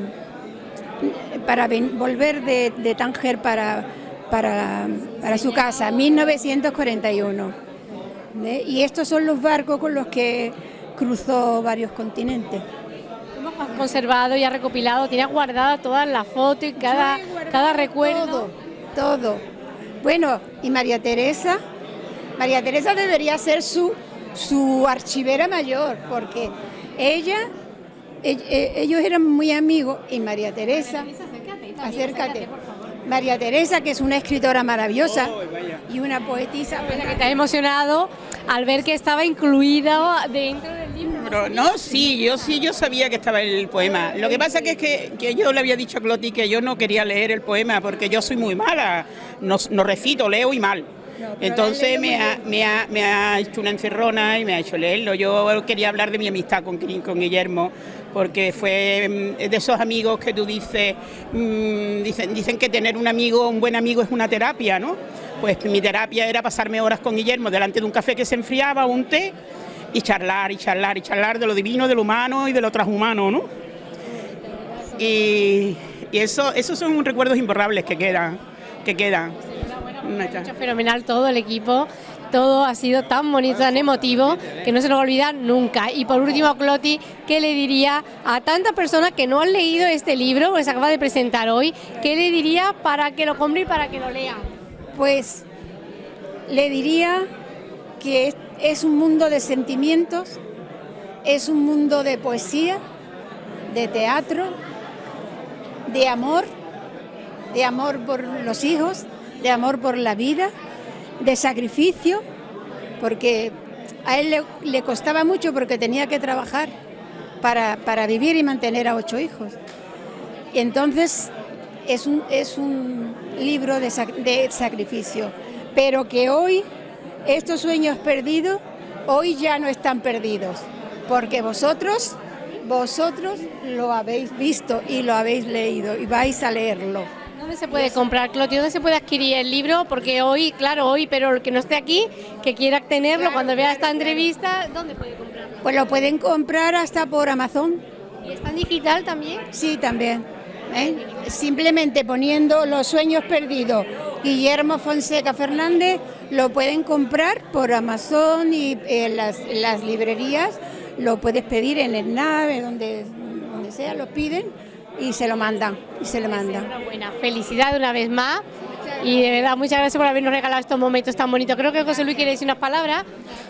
para volver de, Tánger para, para, para, su casa, 1941. Y estos son los barcos con los que cruzó varios continentes. Hemos conservado y ha recopilado, tiene guardada todas las fotos y cada, cada recuerdo. Todo, todo. Bueno, y María Teresa, María Teresa debería ser su, su archivera mayor, porque ella, e, ellos eran muy amigos y María Teresa, acércate, María Teresa, que es una escritora maravillosa y una poetisa. Que te ha emocionado al ver que estaba incluida dentro del libro. No, sí, yo sí, yo sabía que estaba el poema. Lo que pasa que es que, yo le había dicho a Cloti que yo no quería leer el poema porque yo soy muy mala, no, recito, leo y mal. Entonces me ha, me, ha, me ha, hecho una encerrona y me ha hecho leerlo. Yo quería hablar de mi amistad con, con Guillermo, porque fue mm, de esos amigos que tú dices, mm, dicen, dicen que tener un amigo, un buen amigo es una terapia, ¿no? Pues mi terapia era pasarme horas con Guillermo delante de un café que se enfriaba, un té, y charlar, y charlar, y charlar de lo divino, de lo humano y de lo transhumano, ¿no? Y, Y eso, esos son recuerdos imborrables que quedan, que quedan. Hecho fenomenal todo el equipo, todo ha sido tan bonito, tan emotivo, que no se nos va a olvidar nunca. Y por último, Cloti, ¿qué le diría a tantas personas que no han leído este libro que se acaba de presentar hoy? ¿Qué le diría para que lo compre y para que lo lea? Pues le diría que es, es un mundo de sentimientos, es un mundo de poesía, de teatro, de amor, de amor por los hijos, de amor por la vida, de sacrificio, porque a él le, costaba mucho porque tenía que trabajar para, para, vivir y mantener a ocho hijos. Y entonces es un, es un libro de, de sacrificio, pero que hoy estos sueños perdidos, hoy ya no están perdidos, porque vosotros, vosotros lo habéis visto y lo habéis leído y vais a leerlo. ¿Dónde se puede comprar, Cloti? ¿Dónde se puede adquirir el libro? Porque hoy, claro, hoy, pero el que no esté aquí, que quiera tenerlo claro, cuando vea esta entrevista, ¿dónde puede comprarlo? Pues lo pueden comprar hasta por Amazon. ¿Y está en digital también? Sí, también. ¿eh? Simplemente poniendo Los Sueños Perdidos, Guillermo Fonseca Fernández, lo pueden comprar por Amazon y en las, las librerías, lo puedes pedir en el nave, donde, donde sea, lo piden y se lo mandan, y se le manda. Enhorabuena, felicidad una vez más y de verdad muchas gracias por habernos regalado estos momentos tan bonitos. Creo que José Luis quiere decir unas palabras.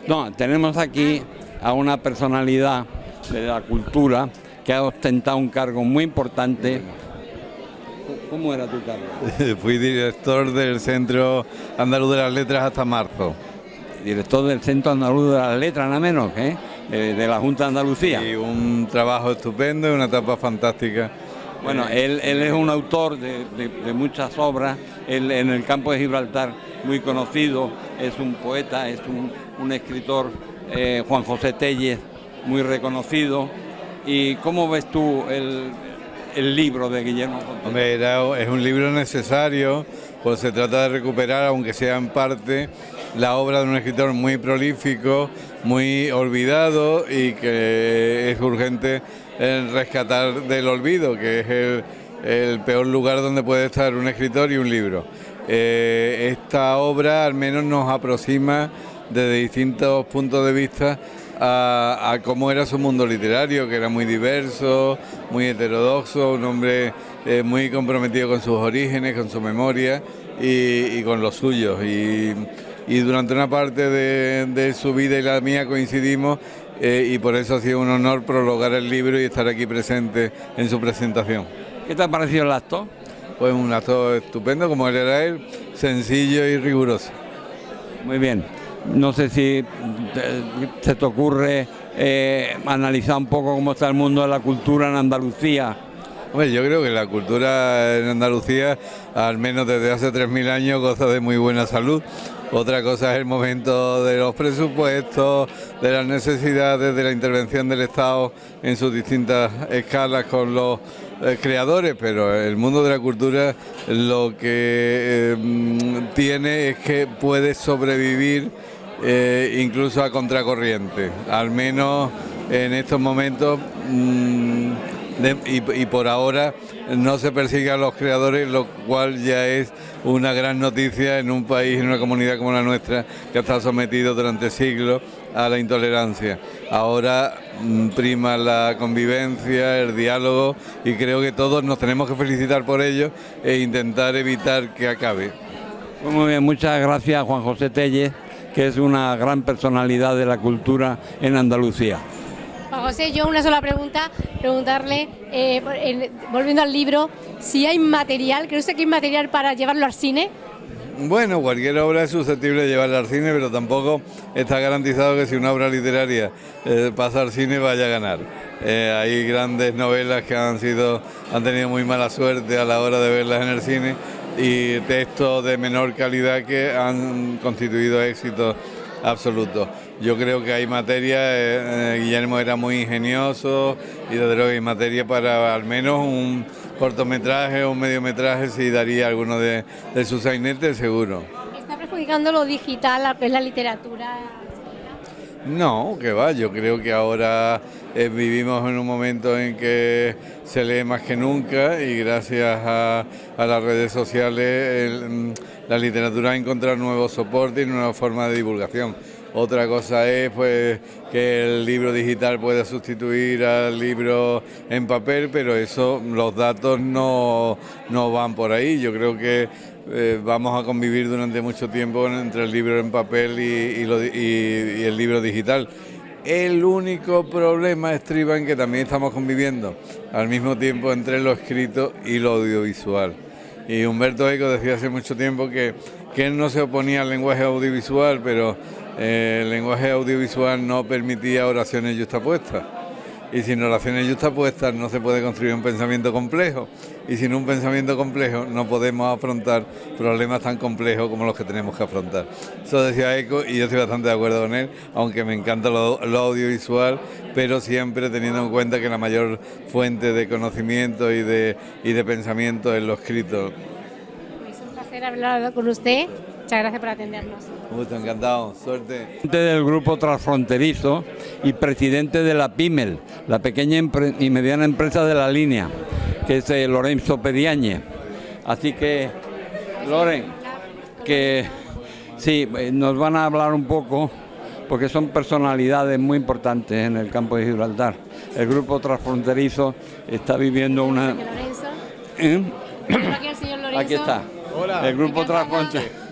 No, tenemos aquí a una personalidad de la cultura que ha ostentado un cargo muy importante. ¿Cómo era tu cargo? Fui director del Centro Andaluz de las Letras hasta marzo. Director del Centro Andaluz de las Letras, nada menos, ¿eh? de la Junta de Andalucía. Y un trabajo estupendo y una etapa fantástica. Bueno, él, él es un autor de, de, de muchas obras él, en el campo de Gibraltar, muy conocido, es un poeta, es un, un escritor, eh, Juan José Telles, muy reconocido. ¿Y cómo ves tú el, el libro de Guillermo? Hombre, es un libro necesario, pues se trata de recuperar, aunque sea en parte, la obra de un escritor muy prolífico, muy olvidado y que es urgente rescatar del olvido, que es el, el, peor lugar donde puede estar un escritor y un libro. Eh, esta obra al menos nos aproxima desde distintos puntos de vista a, cómo era su mundo literario, que era muy diverso, muy heterodoxo, un hombre eh, muy comprometido con sus orígenes, con su memoria y, y con los suyos. Y, y durante una parte de, de, su vida y la mía coincidimos eh, y por eso ha sido un honor prologar el libro y estar aquí presente en su presentación. ¿Qué te ha parecido el acto? Pues un acto estupendo, como él era él, sencillo y riguroso. Muy bien. No sé si se te ocurre eh, analizar un poco cómo está el mundo de la cultura en Andalucía. Hombre, yo creo que la cultura en Andalucía, al menos desde hace 3.000 años, goza de muy buena salud. Otra cosa es el momento de los presupuestos, de las necesidades, de la intervención del Estado en sus distintas escalas con los eh, creadores, pero el mundo de la cultura lo que eh, tiene es que puede sobrevivir eh, incluso a contracorriente, al menos en estos momentos. Y, y, por ahora no se persigue a los creadores, lo cual ya es una gran noticia en un país, en una comunidad como la nuestra, que ha estado sometido durante siglos a la intolerancia. Ahora mmm, prima la convivencia, el diálogo y creo que todos nos tenemos que felicitar por ello e intentar evitar que acabe. Muy bien, muchas gracias Juan José Telles, que es una gran personalidad de la cultura en Andalucía. José, yo una sola pregunta, preguntarle, eh, en, volviendo al libro, si hay material, ¿cree usted que hay material para llevarlo al cine? Bueno, cualquier obra es susceptible de llevarla al cine, pero tampoco está garantizado que si una obra literaria eh, pasa al cine vaya a ganar. Eh, hay grandes novelas que han sido, han tenido muy mala suerte a la hora de verlas en el cine y textos de menor calidad que han constituido éxitos absolutos. Yo creo que hay materia, eh, Guillermo era muy ingenioso y desde luego hay materia para al menos un cortometraje o un mediometraje si daría alguno de, de sus sainetes seguro. ¿Está perjudicando lo digital, lo que es la literatura? No, que va, yo creo que ahora eh, vivimos en un momento en que se lee más que nunca y gracias a, las redes sociales mm, la literatura ha encontrado nuevos soportes y nuevas formas de divulgación. Otra cosa es pues que el libro digital pueda sustituir al libro en papel, pero eso los datos no, van por ahí. Yo creo que eh, vamos a convivir durante mucho tiempo entre el libro en papel y, el libro digital. El único problema estriba en que también estamos conviviendo al mismo tiempo entre lo escrito y lo audiovisual. Y Humberto Eco decía hace mucho tiempo que, que él no se oponía al lenguaje audiovisual, pero el lenguaje audiovisual no permitía oraciones justapuestas. Y sin oraciones justapuestas no se puede construir un pensamiento complejo. Y sin un pensamiento complejo no podemos afrontar problemas tan complejos como los que tenemos que afrontar. Eso decía Eco y yo estoy bastante de acuerdo con él, aunque me encanta lo, audiovisual, pero siempre teniendo en cuenta que la mayor fuente de conocimiento y de, y de pensamiento es lo escrito. Es un placer hablar con usted. Muchas gracias por atendernos. Gusto, encantado, suerte. Del grupo transfronterizo y presidente de la PIMEL, la pequeña y mediana empresa de la línea, que es eh, Lorenzo Pediañe. Así que, Loren, que sí, eh, nos van a hablar un poco, porque son personalidades muy importantes en el campo de Gibraltar. El grupo transfronterizo está viviendo una... ¿Eh? Aquí está. Hola. El grupo transfronterizo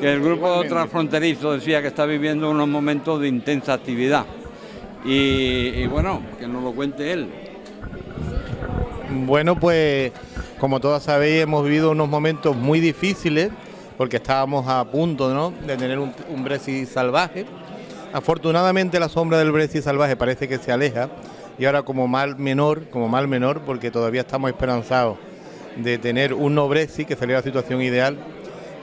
que el grupo transfronterizo decía que está viviendo unos momentos de intensa actividad. Y, bueno, que nos lo cuente él. Bueno, pues como todos sabéis, hemos vivido unos momentos muy difíciles porque estábamos a punto de tener un, Brexit salvaje. Afortunadamente la sombra del Brexit salvaje parece que se aleja y ahora como mal menor, como mal menor, porque todavía estamos esperanzados de tener un no Brexit, que sería la situación ideal,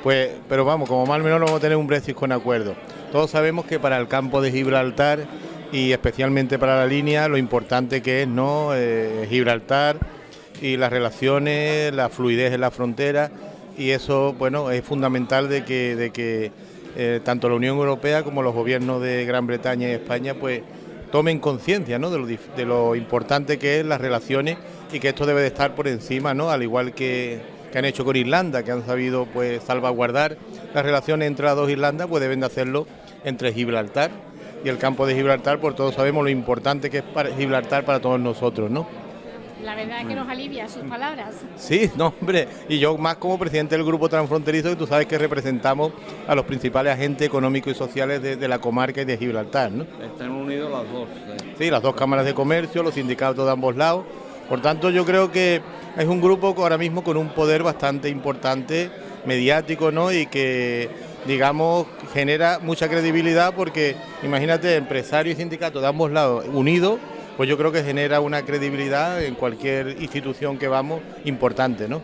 pues, pero vamos, como mal menos vamos a tener un Brexit con acuerdo. Todos sabemos que para el campo de Gibraltar y especialmente para la línea, lo importante que es no eh, Gibraltar y las relaciones, la fluidez en la frontera y eso, bueno, es fundamental de que, de que eh, tanto la Unión Europea como los gobiernos de Gran Bretaña y España, pues tomen conciencia ¿no? de, lo, de lo importante que es las relaciones y que esto debe de estar por encima, ¿no? Al igual que que han hecho con Irlanda, que han sabido pues salvaguardar las relaciones entre las dos Irlandas, pues deben de hacerlo entre Gibraltar y el campo de Gibraltar, por todos sabemos lo importante que es para Gibraltar para todos nosotros, ¿no? La verdad es que nos alivia sus palabras. Sí, no, hombre, y yo más como presidente del Grupo Transfronterizo, que tú sabes que representamos a los principales agentes económicos y sociales de, la comarca y de Gibraltar, ¿no? Están unidos las dos. Sí, las dos cámaras de comercio, los sindicatos de ambos lados. Por tanto, yo creo que es un grupo ahora mismo con un poder bastante importante, mediático, ¿no? Y que, digamos, genera mucha credibilidad porque, imagínate, empresarios y sindicatos de ambos lados unidos, pues yo creo que genera una credibilidad en cualquier institución que vamos importante, ¿no?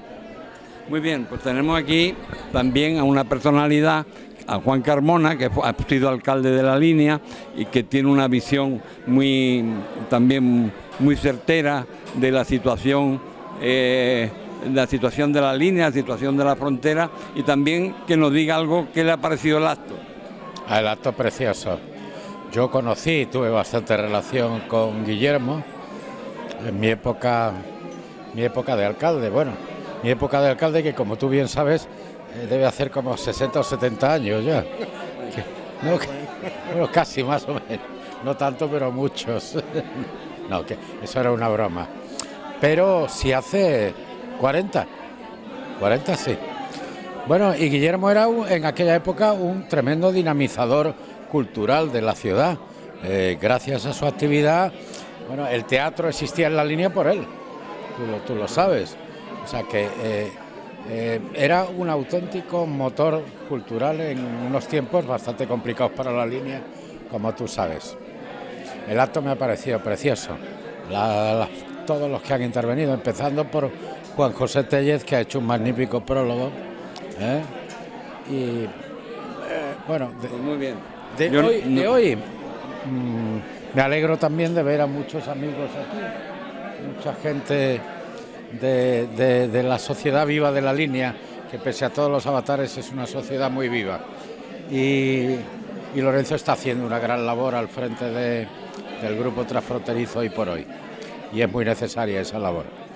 Muy bien, pues tenemos aquí también a una personalidad, a Juan Carmona, que ha sido alcalde de la línea y que tiene una visión muy también muy certera de la situación eh, la situación de la línea, la situación de la frontera y también que nos diga algo que le ha parecido el acto. Ah, el acto precioso. Yo conocí, tuve bastante relación con Guillermo en mi época, mi época de alcalde. Bueno, mi época de alcalde que como tú bien sabes eh, debe hacer como 60 o 70 años ya. bueno, casi más o menos. No tanto, pero muchos. no, que eso era una broma pero si hace 40, 40 sí. Bueno, y Guillermo era en aquella época un tremendo dinamizador cultural de la ciudad. Eh, gracias a su actividad, bueno, el teatro existía en la línea por él, tú lo, sabes. O sea que eh, eh, era un auténtico motor cultural en unos tiempos bastante complicados para la línea, como tú sabes. El acto me ha parecido precioso. la, todos los que han intervenido, empezando por Juan José Tellez, que ha hecho un magnífico prólogo. ¿eh? Y eh, bueno, de, pues muy bien. De hoy, mm, me alegro también de ver a muchos amigos aquí, mucha gente de, la sociedad viva de la línea, que pese a todos los avatares es una sociedad muy viva. Y, y Lorenzo está haciendo una gran labor al frente de, del grupo transfronterizo hoy por hoy y es muy necesaria esa labor.